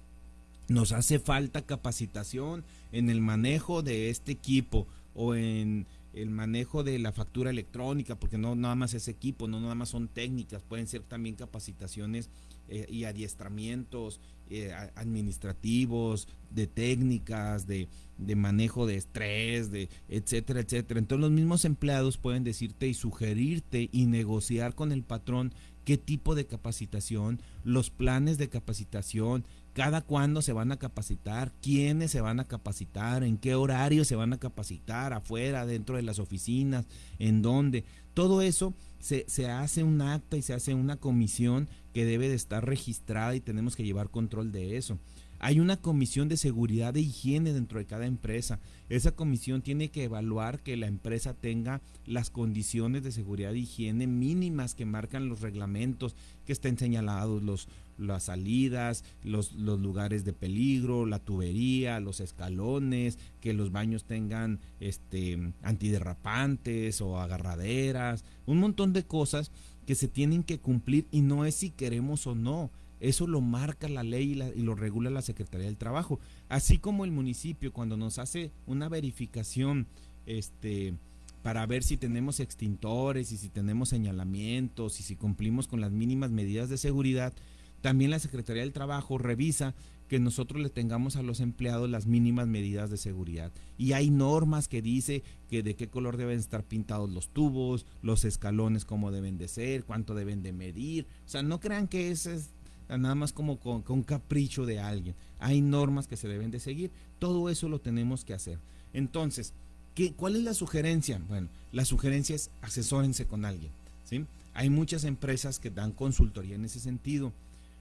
Nos hace falta capacitación en el manejo de este equipo o en el manejo de la factura electrónica, porque no nada más es equipo, no nada más son técnicas, pueden ser también capacitaciones eh, y adiestramientos eh, administrativos, de técnicas, de, de, manejo de estrés, de etcétera, etcétera. Entonces los mismos empleados pueden decirte y sugerirte y negociar con el patrón qué tipo de capacitación, los planes de capacitación, cada cuándo se van a capacitar, quiénes se van a capacitar, en qué horario se van a capacitar, afuera, dentro de las oficinas, en dónde. Todo eso se, se hace un acta y se hace una comisión que debe de estar registrada y tenemos que llevar control de eso. Hay una comisión de seguridad e higiene dentro de cada empresa. Esa comisión tiene que evaluar que la empresa tenga las condiciones de seguridad e higiene mínimas que marcan los reglamentos, que estén señalados los, las salidas, los, los lugares de peligro, la tubería, los escalones, que los baños tengan este, antiderrapantes o agarraderas, un montón de cosas que se tienen que cumplir y no es si queremos o no eso lo marca la ley y, lo regula la Secretaría del Trabajo. Así como el municipio cuando nos hace una verificación este, para ver si tenemos extintores y si tenemos señalamientos y si cumplimos con las mínimas medidas de seguridad, También la Secretaría del Trabajo revisa que nosotros le tengamos a los empleados las mínimas medidas de seguridad. Y hay normas que dice que de qué color deben estar pintados los tubos, los escalones cómo deben de ser, cuánto deben de medir. O sea, no crean que eso es nada más como con, capricho de alguien. Hay normas que se deben de seguir. Todo eso lo tenemos que hacer. Entonces, ¿qué, ¿cuál es la sugerencia? Bueno, la sugerencia es asesórense con alguien. ¿sí? Hay muchas empresas que dan consultoría en ese sentido.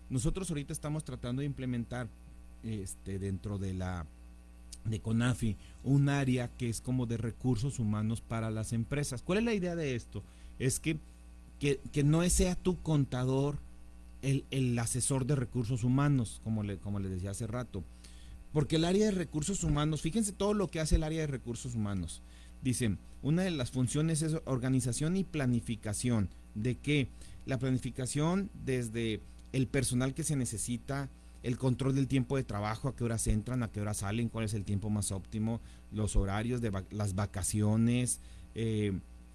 Nosotros ahorita estamos tratando de implementar este, dentro de la de CONAFI un área que es como de recursos humanos para las empresas. ¿Cuál es la idea de esto? Es que, que, no sea tu contador el, el, asesor de recursos humanos, como le, como les decía hace rato. Porque el área de recursos humanos, fíjense todo lo que hace el área de recursos humanos. Dicen, una de las funciones es organización y planificación. ¿De qué? La planificación desde el personal que se necesita, el control del tiempo de trabajo, a qué horas entran, a qué horas salen, cuál es el tiempo más óptimo, los horarios de las vacaciones, eh,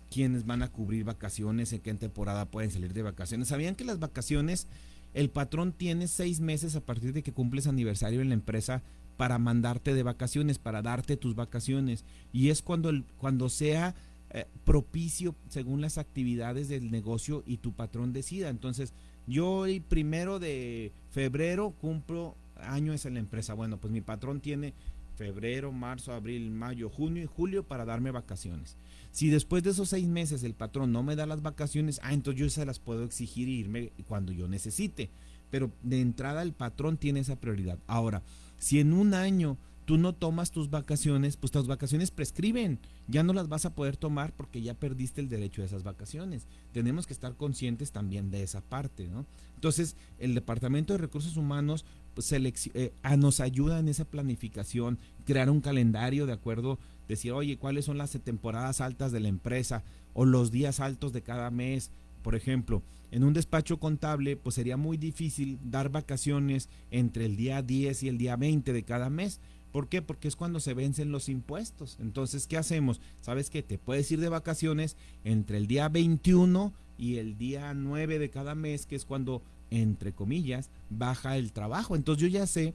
quiénes van a cubrir vacaciones, en qué temporada pueden salir de vacaciones. ¿Sabían que las vacaciones, el patrón tiene seis meses a partir de que cumples aniversario en la empresa para mandarte de vacaciones, para darte tus vacaciones? Y es cuando, el, cuando sea eh, propicio según las actividades del negocio y tu patrón decida. Entonces, yo el primero de febrero cumplo años en la empresa. Bueno, pues mi patrón tiene febrero, marzo, abril, mayo, junio y julio para darme vacaciones. Si después de esos seis meses el patrón no me da las vacaciones, ah, entonces yo se las puedo exigir e irme cuando yo necesite. Pero de entrada el patrón tiene esa prioridad. Ahora, si en un año tú no tomas tus vacaciones, pues tus vacaciones prescriben. Ya no las vas a poder tomar porque ya perdiste el derecho a esas vacaciones. Tenemos que estar conscientes también de esa parte, ¿no? Entonces, el Departamento de Recursos Humanos pues, eh, nos ayuda en esa planificación, crear un calendario de acuerdo, decir, oye, ¿cuáles son las temporadas altas de la empresa o los días altos de cada mes? Por ejemplo, en un despacho contable, pues sería muy difícil dar vacaciones entre el día 10 y el día 20 de cada mes ¿Por qué? Porque es cuando se vencen los impuestos. Entonces, ¿qué hacemos? Sabes que te puedes ir de vacaciones entre el día 21 y el día 9 de cada mes, que es cuando, entre comillas, baja el trabajo. Entonces yo ya sé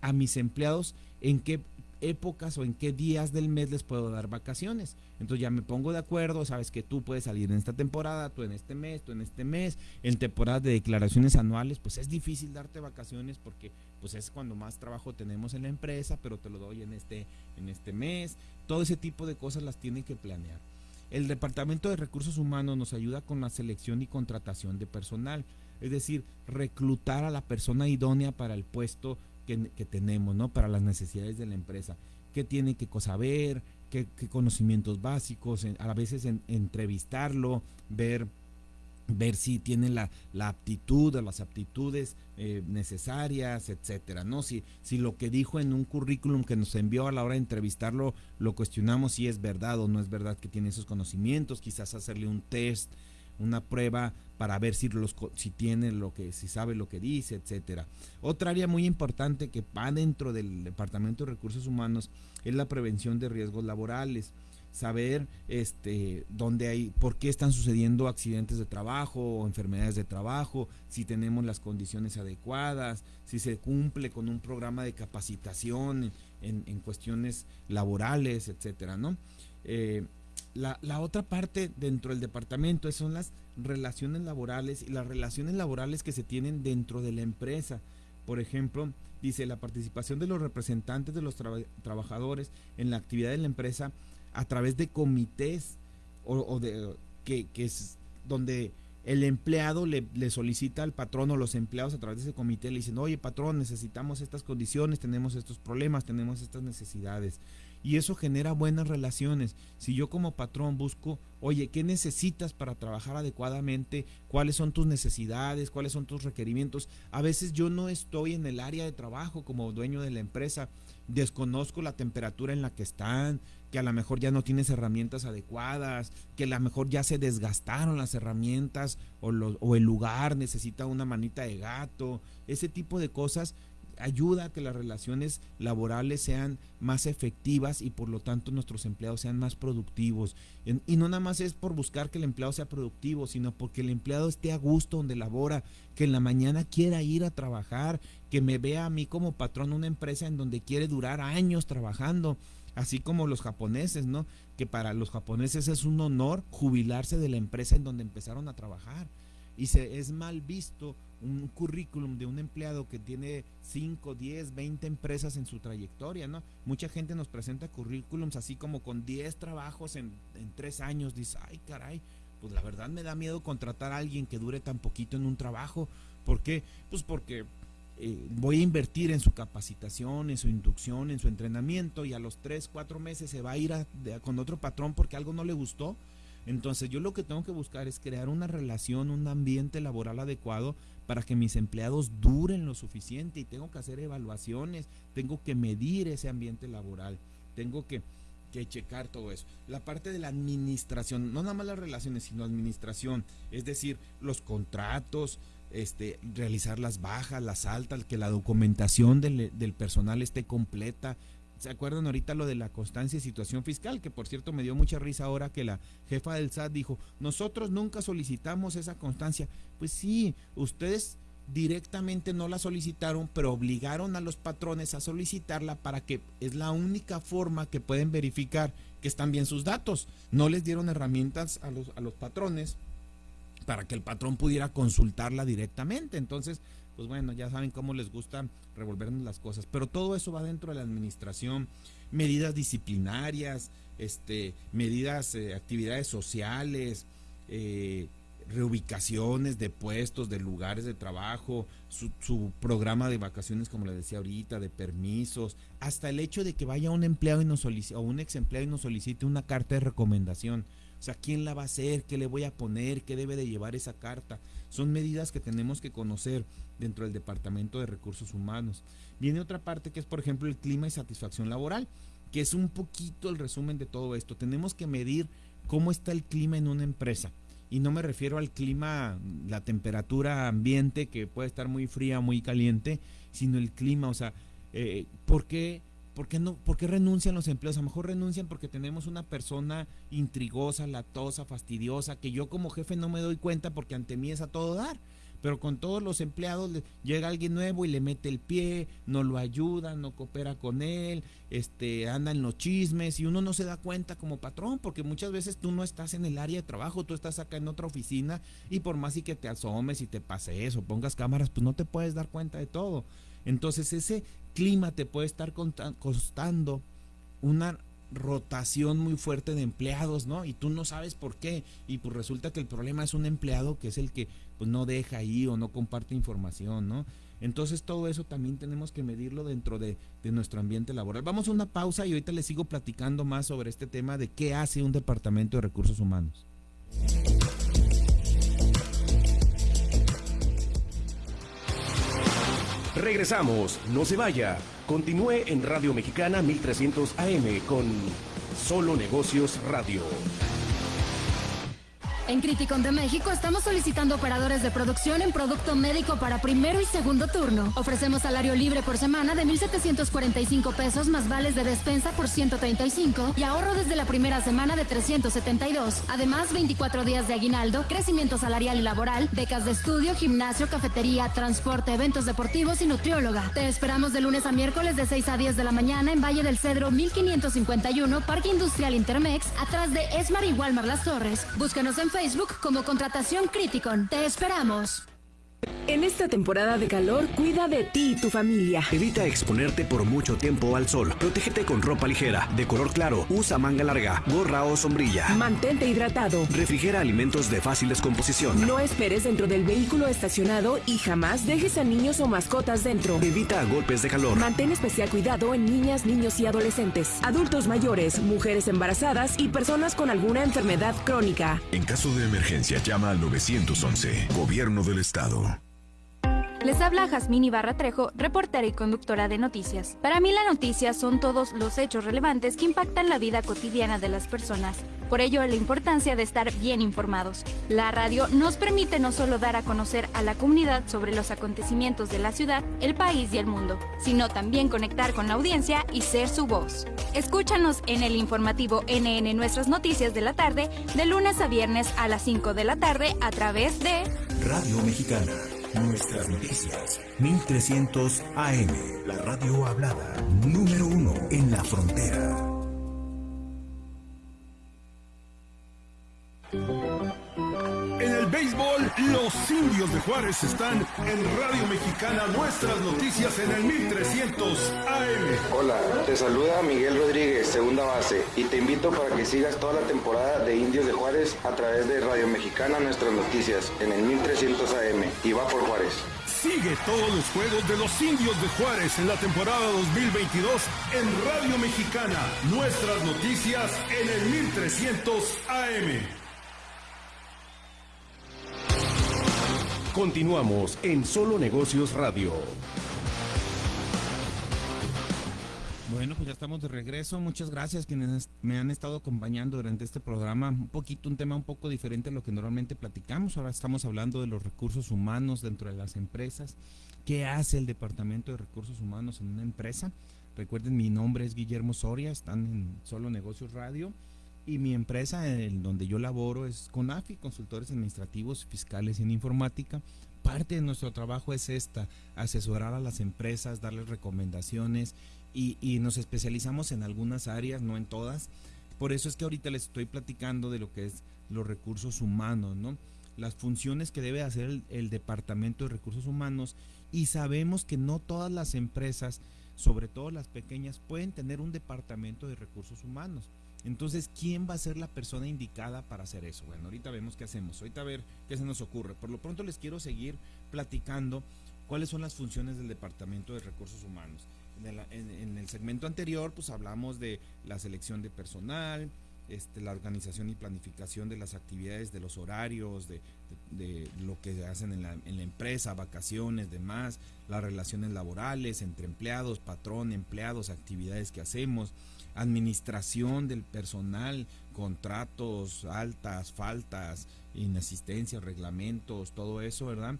a mis empleados en qué épocas o en qué días del mes les puedo dar vacaciones. Entonces ya me pongo de acuerdo, sabes que tú puedes salir en esta temporada, tú en este mes, tú en este mes, en temporadas de declaraciones anuales, pues es difícil darte vacaciones porque pues es cuando más trabajo tenemos en la empresa, pero te lo doy en este en este mes. Todo ese tipo de cosas las tienen que planear. El Departamento de Recursos Humanos nos ayuda con la selección y contratación de personal, es decir, reclutar a la persona idónea para el puesto que, tenemos, ¿no? Para las necesidades de la empresa. ¿Qué tiene que saber? ¿Qué, conocimientos básicos? a veces entrevistarlo, ver ver si tiene la, la aptitud o las aptitudes eh, necesarias, etcétera, ¿no? Si, si lo que dijo en un currículum que nos envió a la hora de entrevistarlo, lo cuestionamos si es verdad o no es verdad que tiene esos conocimientos, quizás hacerle un test una prueba para ver si, los, si tiene lo que, si sabe lo que dice, etcétera. Otra área muy importante que va dentro del Departamento de Recursos Humanos es la prevención de riesgos laborales saber este dónde hay por qué están sucediendo accidentes de trabajo o enfermedades de trabajo si tenemos las condiciones adecuadas si se cumple con un programa de capacitación en, en cuestiones laborales etcétera no eh, la, la, otra parte dentro del departamento son las relaciones laborales y las relaciones laborales que se tienen dentro de la empresa. Por ejemplo, dice la participación de los representantes de los trabajadores en la actividad de la empresa a través de comités o, de que, que, es donde el empleado le, le, solicita al patrón o los empleados a través de ese comité le dicen, oye patrón, necesitamos estas condiciones, tenemos estos problemas, tenemos estas necesidades y eso genera buenas relaciones. Si yo como patrón busco, oye, ¿qué necesitas para trabajar adecuadamente? ¿Cuáles son tus necesidades? ¿Cuáles son tus requerimientos? A veces yo no estoy en el área de trabajo como dueño de la empresa, desconozco la temperatura en la que están, que a lo mejor ya no tienes herramientas adecuadas, que a lo mejor ya se desgastaron las herramientas o, o el lugar necesita una manita de gato, ese tipo de cosas ayuda a que las relaciones laborales sean más efectivas y por lo tanto nuestros empleados sean más productivos. Y no nada más es por buscar que el empleado sea productivo, sino porque el empleado esté a gusto donde labora, que en la mañana quiera ir a trabajar, que me vea a mí como patrón una empresa en donde quiere durar años trabajando así como los japoneses, ¿no? Que para los japoneses es un honor jubilarse de la empresa en donde empezaron a trabajar. Y se, es mal visto un currículum de un empleado que tiene 5, 10, 20 empresas en su trayectoria, ¿no? Mucha gente nos presenta currículums así como con 10 trabajos en, en 3 años. Dice, ay, caray, pues la verdad me da miedo contratar a alguien que dure tan poquito en un trabajo. ¿Por qué? Pues porque eh, voy a invertir en su capacitación, en su inducción, en su entrenamiento y a los 3, 4 meses se va a ir con otro patrón porque algo no le gustó. Entonces yo lo que tengo que buscar es crear una relación, un ambiente laboral adecuado para que mis empleados duren lo suficiente y tengo que hacer evaluaciones, tengo que medir ese ambiente laboral, tengo que, checar todo eso. La parte de la administración, no nada más las relaciones, sino administración, es decir, los contratos, este, realizar las bajas, las altas, que la documentación del, personal esté completa. ¿Se acuerdan ahorita lo de la constancia y situación fiscal? Que por cierto me dio mucha risa ahora que la jefa del SAT dijo, nosotros nunca solicitamos esa constancia. Pues sí, ustedes directamente no la solicitaron, pero obligaron a los patrones a solicitarla para que es la única forma que pueden verificar que están bien sus datos. No les dieron herramientas a los, a los patrones para que el patrón pudiera consultarla directamente. Entonces, pues bueno, ya saben cómo les gusta revolvernos las cosas. Pero todo eso va dentro de la administración, medidas disciplinarias, este, medidas, eh, actividades sociales, eh, reubicaciones de puestos, de lugares de trabajo, su, programa de vacaciones, como le decía ahorita, de permisos, hasta el hecho de que vaya un empleado y nos solicite, o un ex empleado y nos solicite una carta de recomendación. O sea, ¿quién la va a hacer? ¿Qué le voy a poner? ¿Qué debe de llevar esa carta? Son medidas que tenemos que conocer dentro del Departamento de Recursos Humanos. Viene otra parte que es, por ejemplo, el clima y satisfacción laboral, que es un poquito el resumen de todo esto. Tenemos que medir cómo está el clima en una empresa. Y no me refiero al clima, la temperatura ambiente, que puede estar muy fría, muy caliente, sino el clima, o sea, eh, ¿por qué ¿Por qué, no, ¿Por qué renuncian los empleados? A lo mejor renuncian porque tenemos una persona intrigosa, latosa, fastidiosa, que yo como jefe no me doy cuenta porque ante mí es a todo dar. Pero con todos los empleados llega alguien nuevo y le mete el pie, no lo ayuda, no coopera con él, este, anda en los chismes y uno no se da cuenta como patrón porque muchas veces tú no estás en el área de trabajo, tú estás acá en otra oficina y por más y que te asomes y te pases o pongas cámaras, pues no te puedes dar cuenta de todo. Entonces ese clima te puede estar costando una rotación muy fuerte de empleados, ¿no? Y tú no sabes por qué. Y pues resulta que el problema es un empleado que es el que pues no deja ahí o no comparte información, ¿no? Entonces todo eso también tenemos que medirlo dentro de, de, nuestro ambiente laboral. Vamos a una pausa y ahorita les sigo platicando más sobre este tema de qué hace un departamento de recursos humanos. Regresamos, no se vaya. Continúe en Radio Mexicana 1300 AM con Solo Negocios Radio. En Criticon de México estamos solicitando operadores de producción en producto médico para primero y segundo turno. Ofrecemos salario libre por semana de 1.745 pesos más vales de despensa por 135 y ahorro desde la primera semana de 372. Además, 24 días de aguinaldo, crecimiento salarial y laboral, becas de estudio, gimnasio, cafetería, transporte, eventos deportivos y nutrióloga. Te esperamos de lunes a miércoles de 6 a 10 de la mañana en Valle del Cedro 1551, Parque Industrial Intermex, atrás de Esmar y Walmar Las Torres. Búscanos en Facebook como Contratación Criticon. Te esperamos. En esta temporada de calor, cuida de ti y tu familia. Evita exponerte por mucho tiempo al sol. Protégete con ropa ligera, de color claro, usa manga larga, gorra o sombrilla. Mantente hidratado. Refrigera alimentos de fácil descomposición. No esperes dentro del vehículo estacionado y jamás dejes a niños o mascotas dentro. Evita golpes de calor. Mantén especial cuidado en niñas, niños y adolescentes, adultos mayores, mujeres embarazadas y personas con alguna enfermedad crónica. En caso de emergencia, llama al 911, Gobierno del Estado. Les habla Jazmín Ibarra Trejo, reportera y conductora de noticias. Para mí la noticia son todos los hechos relevantes que impactan la vida cotidiana de las personas. Por ello, la importancia de estar bien informados. La radio nos permite no solo dar a conocer a la comunidad sobre los acontecimientos de la ciudad, el país y el mundo, sino también conectar con la audiencia y ser su voz. Escúchanos en el informativo NN Nuestras Noticias de la tarde, de lunes a viernes a las 5 de la tarde a través de Radio Mexicana. Nuestras noticias. 1300 AM. La radio hablada. Número uno en la frontera. Béisbol, los indios de Juárez están en Radio Mexicana, nuestras noticias en el 1300 AM. Hola, te saluda Miguel Rodríguez, segunda base, y te invito para que sigas toda la temporada de Indios de Juárez a través de Radio Mexicana, nuestras noticias en el 1300 AM. Y va por Juárez. Sigue todos los juegos de los indios de Juárez en la temporada 2022 en Radio Mexicana, nuestras noticias en el 1300 AM. Continuamos en Solo Negocios Radio. Bueno, pues ya estamos de regreso. Muchas gracias quienes me han estado acompañando durante este programa. Un poquito, un tema un poco diferente a lo que normalmente platicamos. Ahora estamos hablando de los recursos humanos dentro de las empresas. ¿Qué hace el Departamento de Recursos Humanos en una empresa? Recuerden, mi nombre es Guillermo Soria, están en Solo Negocios Radio. Y mi empresa en donde yo laboro es CONAFI, Consultores Administrativos, Fiscales y en Informática. Parte de nuestro trabajo es esta, asesorar a las empresas, darles recomendaciones y, y nos especializamos en algunas áreas, no en todas. Por eso es que ahorita les estoy platicando de lo que es los recursos humanos, ¿no? Las funciones que debe hacer el, el Departamento de Recursos Humanos y sabemos que no todas las empresas, sobre todo las pequeñas, pueden tener un departamento de recursos humanos. Entonces, ¿quién va a ser la persona indicada para hacer eso? Bueno, ahorita vemos qué hacemos, ahorita a ver qué se nos ocurre. Por lo pronto les quiero seguir platicando cuáles son las funciones del Departamento de Recursos Humanos. En el, en, en el segmento anterior, pues hablamos de la selección de personal, este, la organización y planificación de las actividades, de los horarios, de, lo que hacen en la, empresa, vacaciones, demás, las relaciones laborales entre empleados, patrón, empleados, actividades que hacemos, administración del personal, contratos, altas, faltas, inasistencias, reglamentos, todo eso, ¿verdad?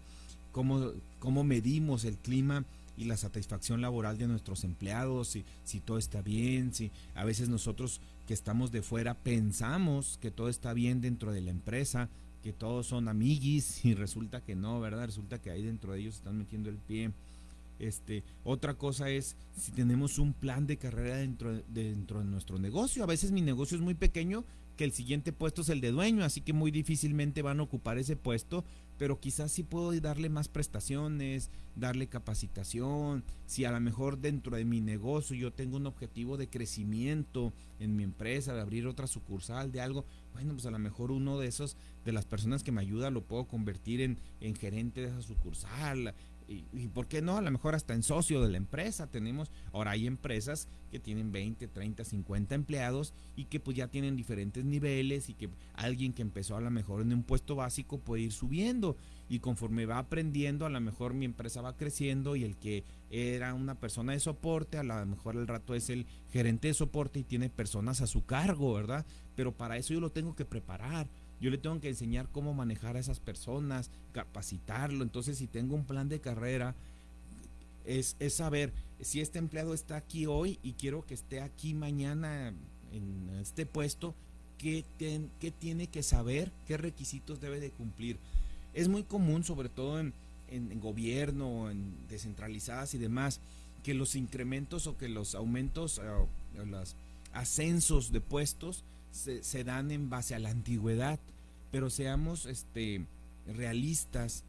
Cómo, cómo medimos el clima y la satisfacción laboral de nuestros empleados, si, si todo está bien, si a veces nosotros que estamos de fuera pensamos que todo está bien dentro de la empresa, que todos son amiguis y resulta que no, ¿verdad? Resulta que ahí dentro de ellos están metiendo el pie. Este, otra cosa es si tenemos un plan de carrera dentro de, dentro de nuestro negocio. A veces mi negocio es muy pequeño que el siguiente puesto es el de dueño, así que muy difícilmente van a ocupar ese puesto, pero quizás sí puedo darle más prestaciones, darle capacitación, si a lo mejor dentro de mi negocio yo tengo un objetivo de crecimiento en mi empresa, de abrir otra sucursal, de algo, bueno, pues a lo mejor uno de esos, de las personas que me ayuda, lo puedo convertir en, en gerente de esa sucursal, y, por qué no, a lo mejor hasta en socio de la empresa tenemos, ahora hay empresas que tienen 20, 30, 50 empleados y que pues ya tienen diferentes niveles y que alguien que empezó a lo mejor en un puesto básico puede ir subiendo y conforme va aprendiendo a lo mejor mi empresa va creciendo y el que era una persona de soporte a lo mejor al rato es el gerente de soporte y tiene personas a su cargo, ¿verdad? Pero para eso yo lo tengo que preparar yo le tengo que enseñar cómo manejar a esas personas, capacitarlo. Entonces, si tengo un plan de carrera, es, es saber si este empleado está aquí hoy y quiero que esté aquí mañana en este puesto, ¿qué, qué tiene que saber? ¿Qué requisitos debe de cumplir? Es muy común, sobre todo en, en, gobierno, en descentralizadas y demás, que los incrementos o que los aumentos, o los ascensos de puestos, se, dan en base a la antigüedad, pero seamos este, realistas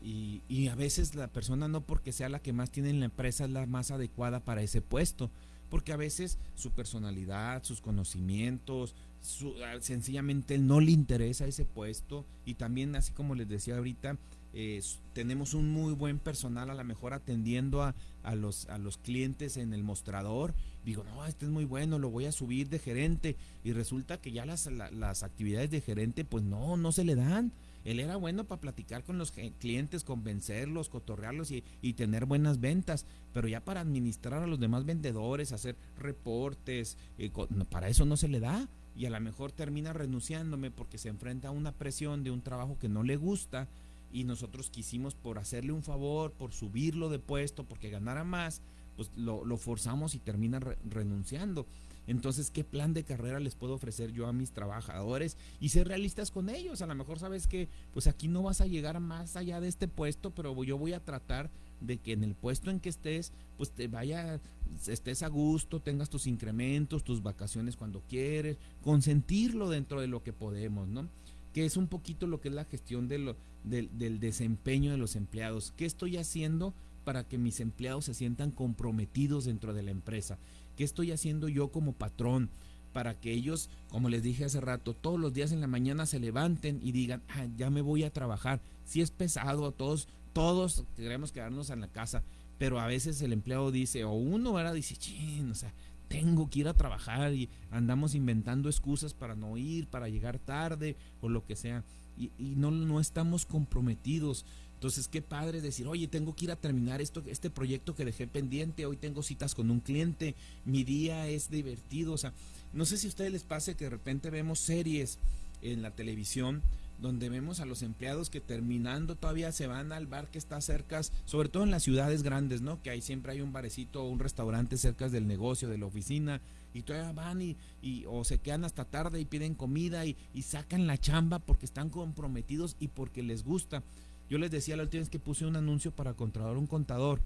y, a veces la persona no porque sea la que más tiene en la empresa es la más adecuada para ese puesto, porque a veces su personalidad, sus conocimientos, su, sencillamente no le interesa ese puesto y también así como les decía ahorita, eh, tenemos un muy buen personal a lo mejor atendiendo a, a, los, a los clientes en el mostrador. Digo, no, este es muy bueno, lo voy a subir de gerente. Y resulta que ya las, la, las actividades de gerente, pues no, no se le dan. él era bueno para platicar con los clientes, convencerlos, cotorrearlos y, y, tener buenas ventas, pero ya para administrar a los demás vendedores, hacer reportes, eh, para eso no se le da y a lo mejor termina renunciándome porque se enfrenta a una presión de un trabajo que no le gusta y nosotros quisimos por hacerle un favor, por subirlo de puesto, porque ganara más, pues lo, forzamos y termina renunciando. Entonces, ¿qué plan de carrera les puedo ofrecer yo a mis trabajadores? Y ser realistas con ellos. A lo mejor sabes que, pues aquí no vas a llegar más allá de este puesto, pero yo voy a tratar de que en el puesto en que estés, pues te vaya, estés a gusto, tengas tus incrementos, tus vacaciones cuando quieres, consentirlo dentro de lo que podemos, ¿no? Que es un poquito lo que es la gestión del, del desempeño de los empleados. ¿Qué estoy haciendo para que mis empleados se sientan comprometidos dentro de la empresa? ¿Qué estoy haciendo yo como patrón? Para que ellos, como les dije hace rato, todos los días en la mañana se levanten y digan, ah, ya me voy a trabajar. Si es pesado, todos, todos queremos quedarnos en la casa, pero a veces el empleado dice, o uno ahora dice, chin, o sea, tengo que ir a trabajar y andamos inventando excusas para no ir, para llegar tarde o lo que sea. Y, y no, no estamos comprometidos. Entonces, qué padre decir, oye, tengo que ir a terminar esto, este proyecto que dejé pendiente, hoy tengo citas con un cliente, mi día es divertido. O sea, no sé si a ustedes les pase que de repente vemos series en la televisión donde vemos a los empleados que terminando todavía se van al bar que está cerca, sobre todo en las ciudades grandes, ¿no? Que ahí siempre hay un barecito o un restaurante cerca del negocio, de la oficina, y todavía van y, y o se quedan hasta tarde y piden comida y, y sacan la chamba porque están comprometidos y porque les gusta. Yo les decía la última vez que puse un anuncio para contratar un contador.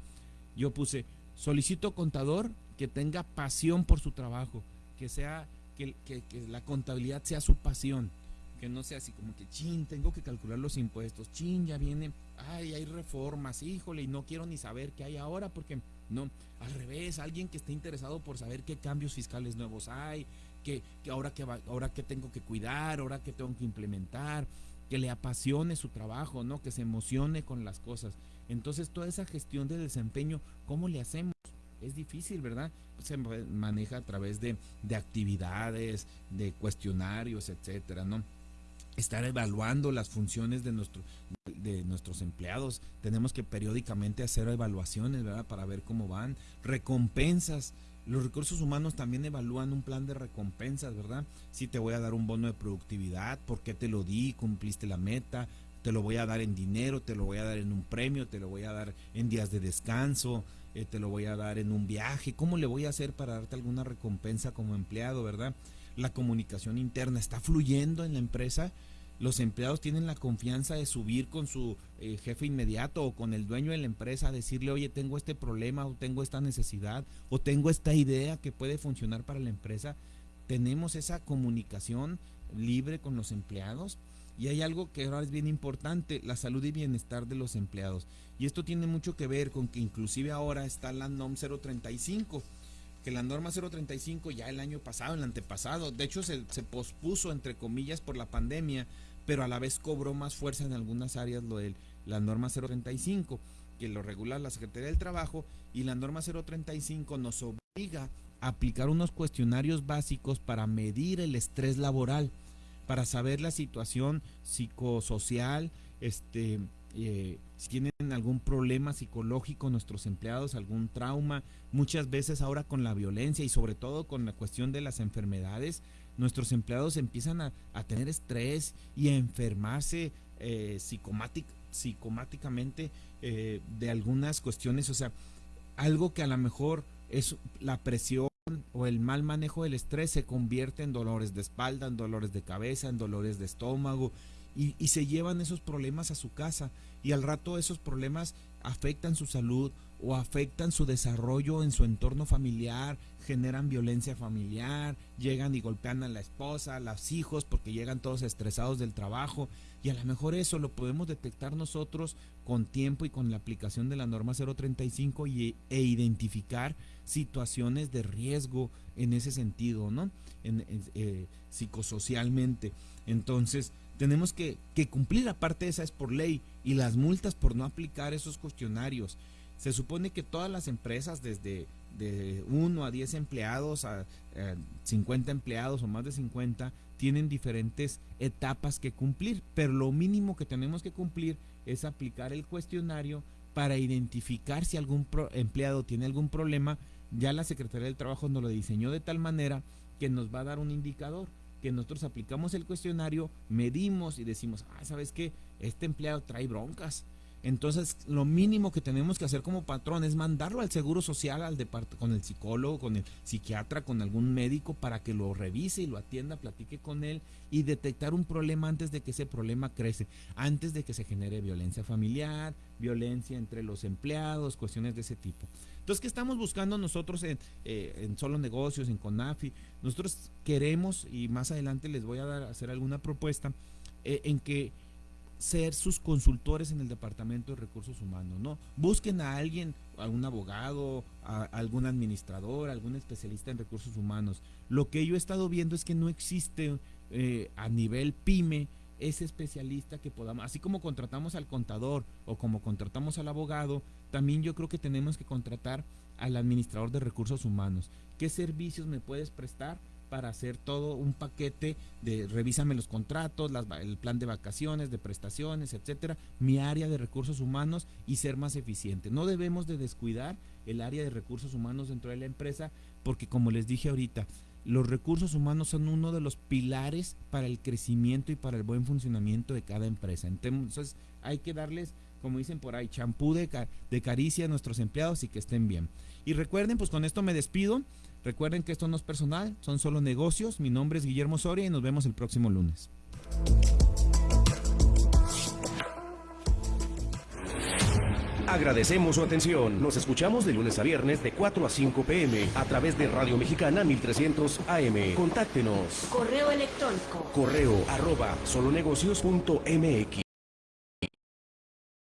Yo puse, solicito contador que tenga pasión por su trabajo, que sea, que, la contabilidad sea su pasión, que no sea así como que, chin, tengo que calcular los impuestos, chin, ya viene, ay, hay reformas, híjole, y no quiero ni saber qué hay ahora, porque no, al revés, alguien que esté interesado por saber qué cambios fiscales nuevos hay, que, que ahora que ahora que tengo que cuidar, ahora que tengo que implementar, que le apasione su trabajo, ¿no? Que se emocione con las cosas. Entonces, toda esa gestión de desempeño, ¿cómo le hacemos? Es difícil, ¿verdad? Se maneja a través de, de actividades, de cuestionarios, etcétera, ¿no? Estar evaluando las funciones de, nuestro, de nuestros empleados. Tenemos que periódicamente hacer evaluaciones, ¿verdad? Para ver cómo van. Recompensas los recursos humanos también evalúan un plan de recompensas, ¿verdad? Si te voy a dar un bono de productividad, ¿por qué te lo di? ¿Cumpliste la meta? Te lo voy a dar en dinero, te lo voy a dar en un premio, te lo voy a dar en días de descanso, eh, te lo voy a dar en un viaje. ¿Cómo le voy a hacer para darte alguna recompensa como empleado, verdad? La comunicación interna está fluyendo en la empresa los empleados tienen la confianza de subir con su eh, jefe inmediato o con el dueño de la empresa a decirle, oye, tengo este problema o tengo esta necesidad o tengo esta idea que puede funcionar para la empresa. Tenemos esa comunicación libre con los empleados. Y hay algo que ahora es bien importante, la salud y bienestar de los empleados. Y esto tiene mucho que ver con que inclusive ahora está la NOM 035, que la norma 035 ya el año pasado, el antepasado, de hecho se, se pospuso entre comillas por la pandemia, pero a la vez cobró más fuerza en algunas áreas lo de la norma 035, que lo regula la Secretaría del Trabajo, y la norma 035 nos obliga a aplicar unos cuestionarios básicos para medir el estrés laboral, para saber la situación psicosocial, este, eh, si tienen algún problema psicológico nuestros empleados, algún trauma, muchas veces ahora con la violencia y sobre todo con la cuestión de las enfermedades, nuestros empleados empiezan a, tener estrés y a enfermarse eh, psicomáticamente eh, de algunas cuestiones, o sea, algo que a lo mejor es la presión o el mal manejo del estrés se convierte en dolores de espalda, en dolores de cabeza, en dolores de estómago y, y se llevan esos problemas a su casa. Y al rato esos problemas afectan su salud o afectan su desarrollo en su entorno familiar, generan violencia familiar, llegan y golpean a la esposa, a los hijos, porque llegan todos estresados del trabajo. Y a lo mejor eso lo podemos detectar nosotros con tiempo y con la aplicación de la norma 035 y, e identificar situaciones de riesgo en ese sentido, ¿no? En, eh, psicosocialmente. Entonces, tenemos que, que cumplir, aparte de esa es por ley, y las multas por no aplicar esos cuestionarios. Se supone que todas las empresas, desde de 1 a 10 empleados, a, 50 empleados o más de 50, tienen diferentes etapas que cumplir, pero lo mínimo que tenemos que cumplir es aplicar el cuestionario para identificar si algún empleado tiene algún problema. Ya la Secretaría del Trabajo nos lo diseñó de tal manera que nos va a dar un indicador que nosotros aplicamos el cuestionario, medimos y decimos, ah, ¿sabes qué? Este empleado trae broncas, entonces, lo mínimo que tenemos que hacer como patrón es mandarlo al seguro social, al con el psicólogo, con el psiquiatra, con algún médico para que lo revise y lo atienda, platique con él y detectar un problema antes de que ese problema crece, antes de que se genere violencia familiar, violencia entre los empleados, cuestiones de ese tipo. Entonces, ¿qué estamos buscando nosotros en, eh, Solo Negocios, en CONAFI? Nosotros queremos, y más adelante les voy a dar, hacer alguna propuesta, eh, en que ser sus consultores en el Departamento de Recursos Humanos, ¿no? Busquen a alguien, a un abogado, a algún administrador, algún especialista en recursos humanos. Lo que yo he estado viendo es que no existe eh, a nivel pyme ese especialista que podamos, así como contratamos al contador o como contratamos al abogado, también yo creo que tenemos que contratar al administrador de recursos humanos. ¿Qué servicios me puedes prestar? Para hacer todo un paquete de revísame los contratos, el plan de vacaciones, de prestaciones, etcétera, mi área de recursos humanos y ser más eficiente. No debemos de descuidar el área de recursos humanos dentro de la empresa porque como les dije ahorita, los recursos humanos son uno de los pilares para el crecimiento y para el buen funcionamiento de cada empresa. Entonces hay que darles, como dicen por ahí, champú de, de caricia a nuestros empleados y que estén bien. Y recuerden, pues con esto me despido. Recuerden que esto no es personal, son solo negocios. Mi nombre es Guillermo Soria y nos vemos el próximo lunes. Agradecemos su atención. Nos escuchamos de lunes a viernes de 4 a 5 pm a través de Radio Mexicana 1300 AM. Contáctenos. Correo electrónico. Correo arroba solonegocios.mx.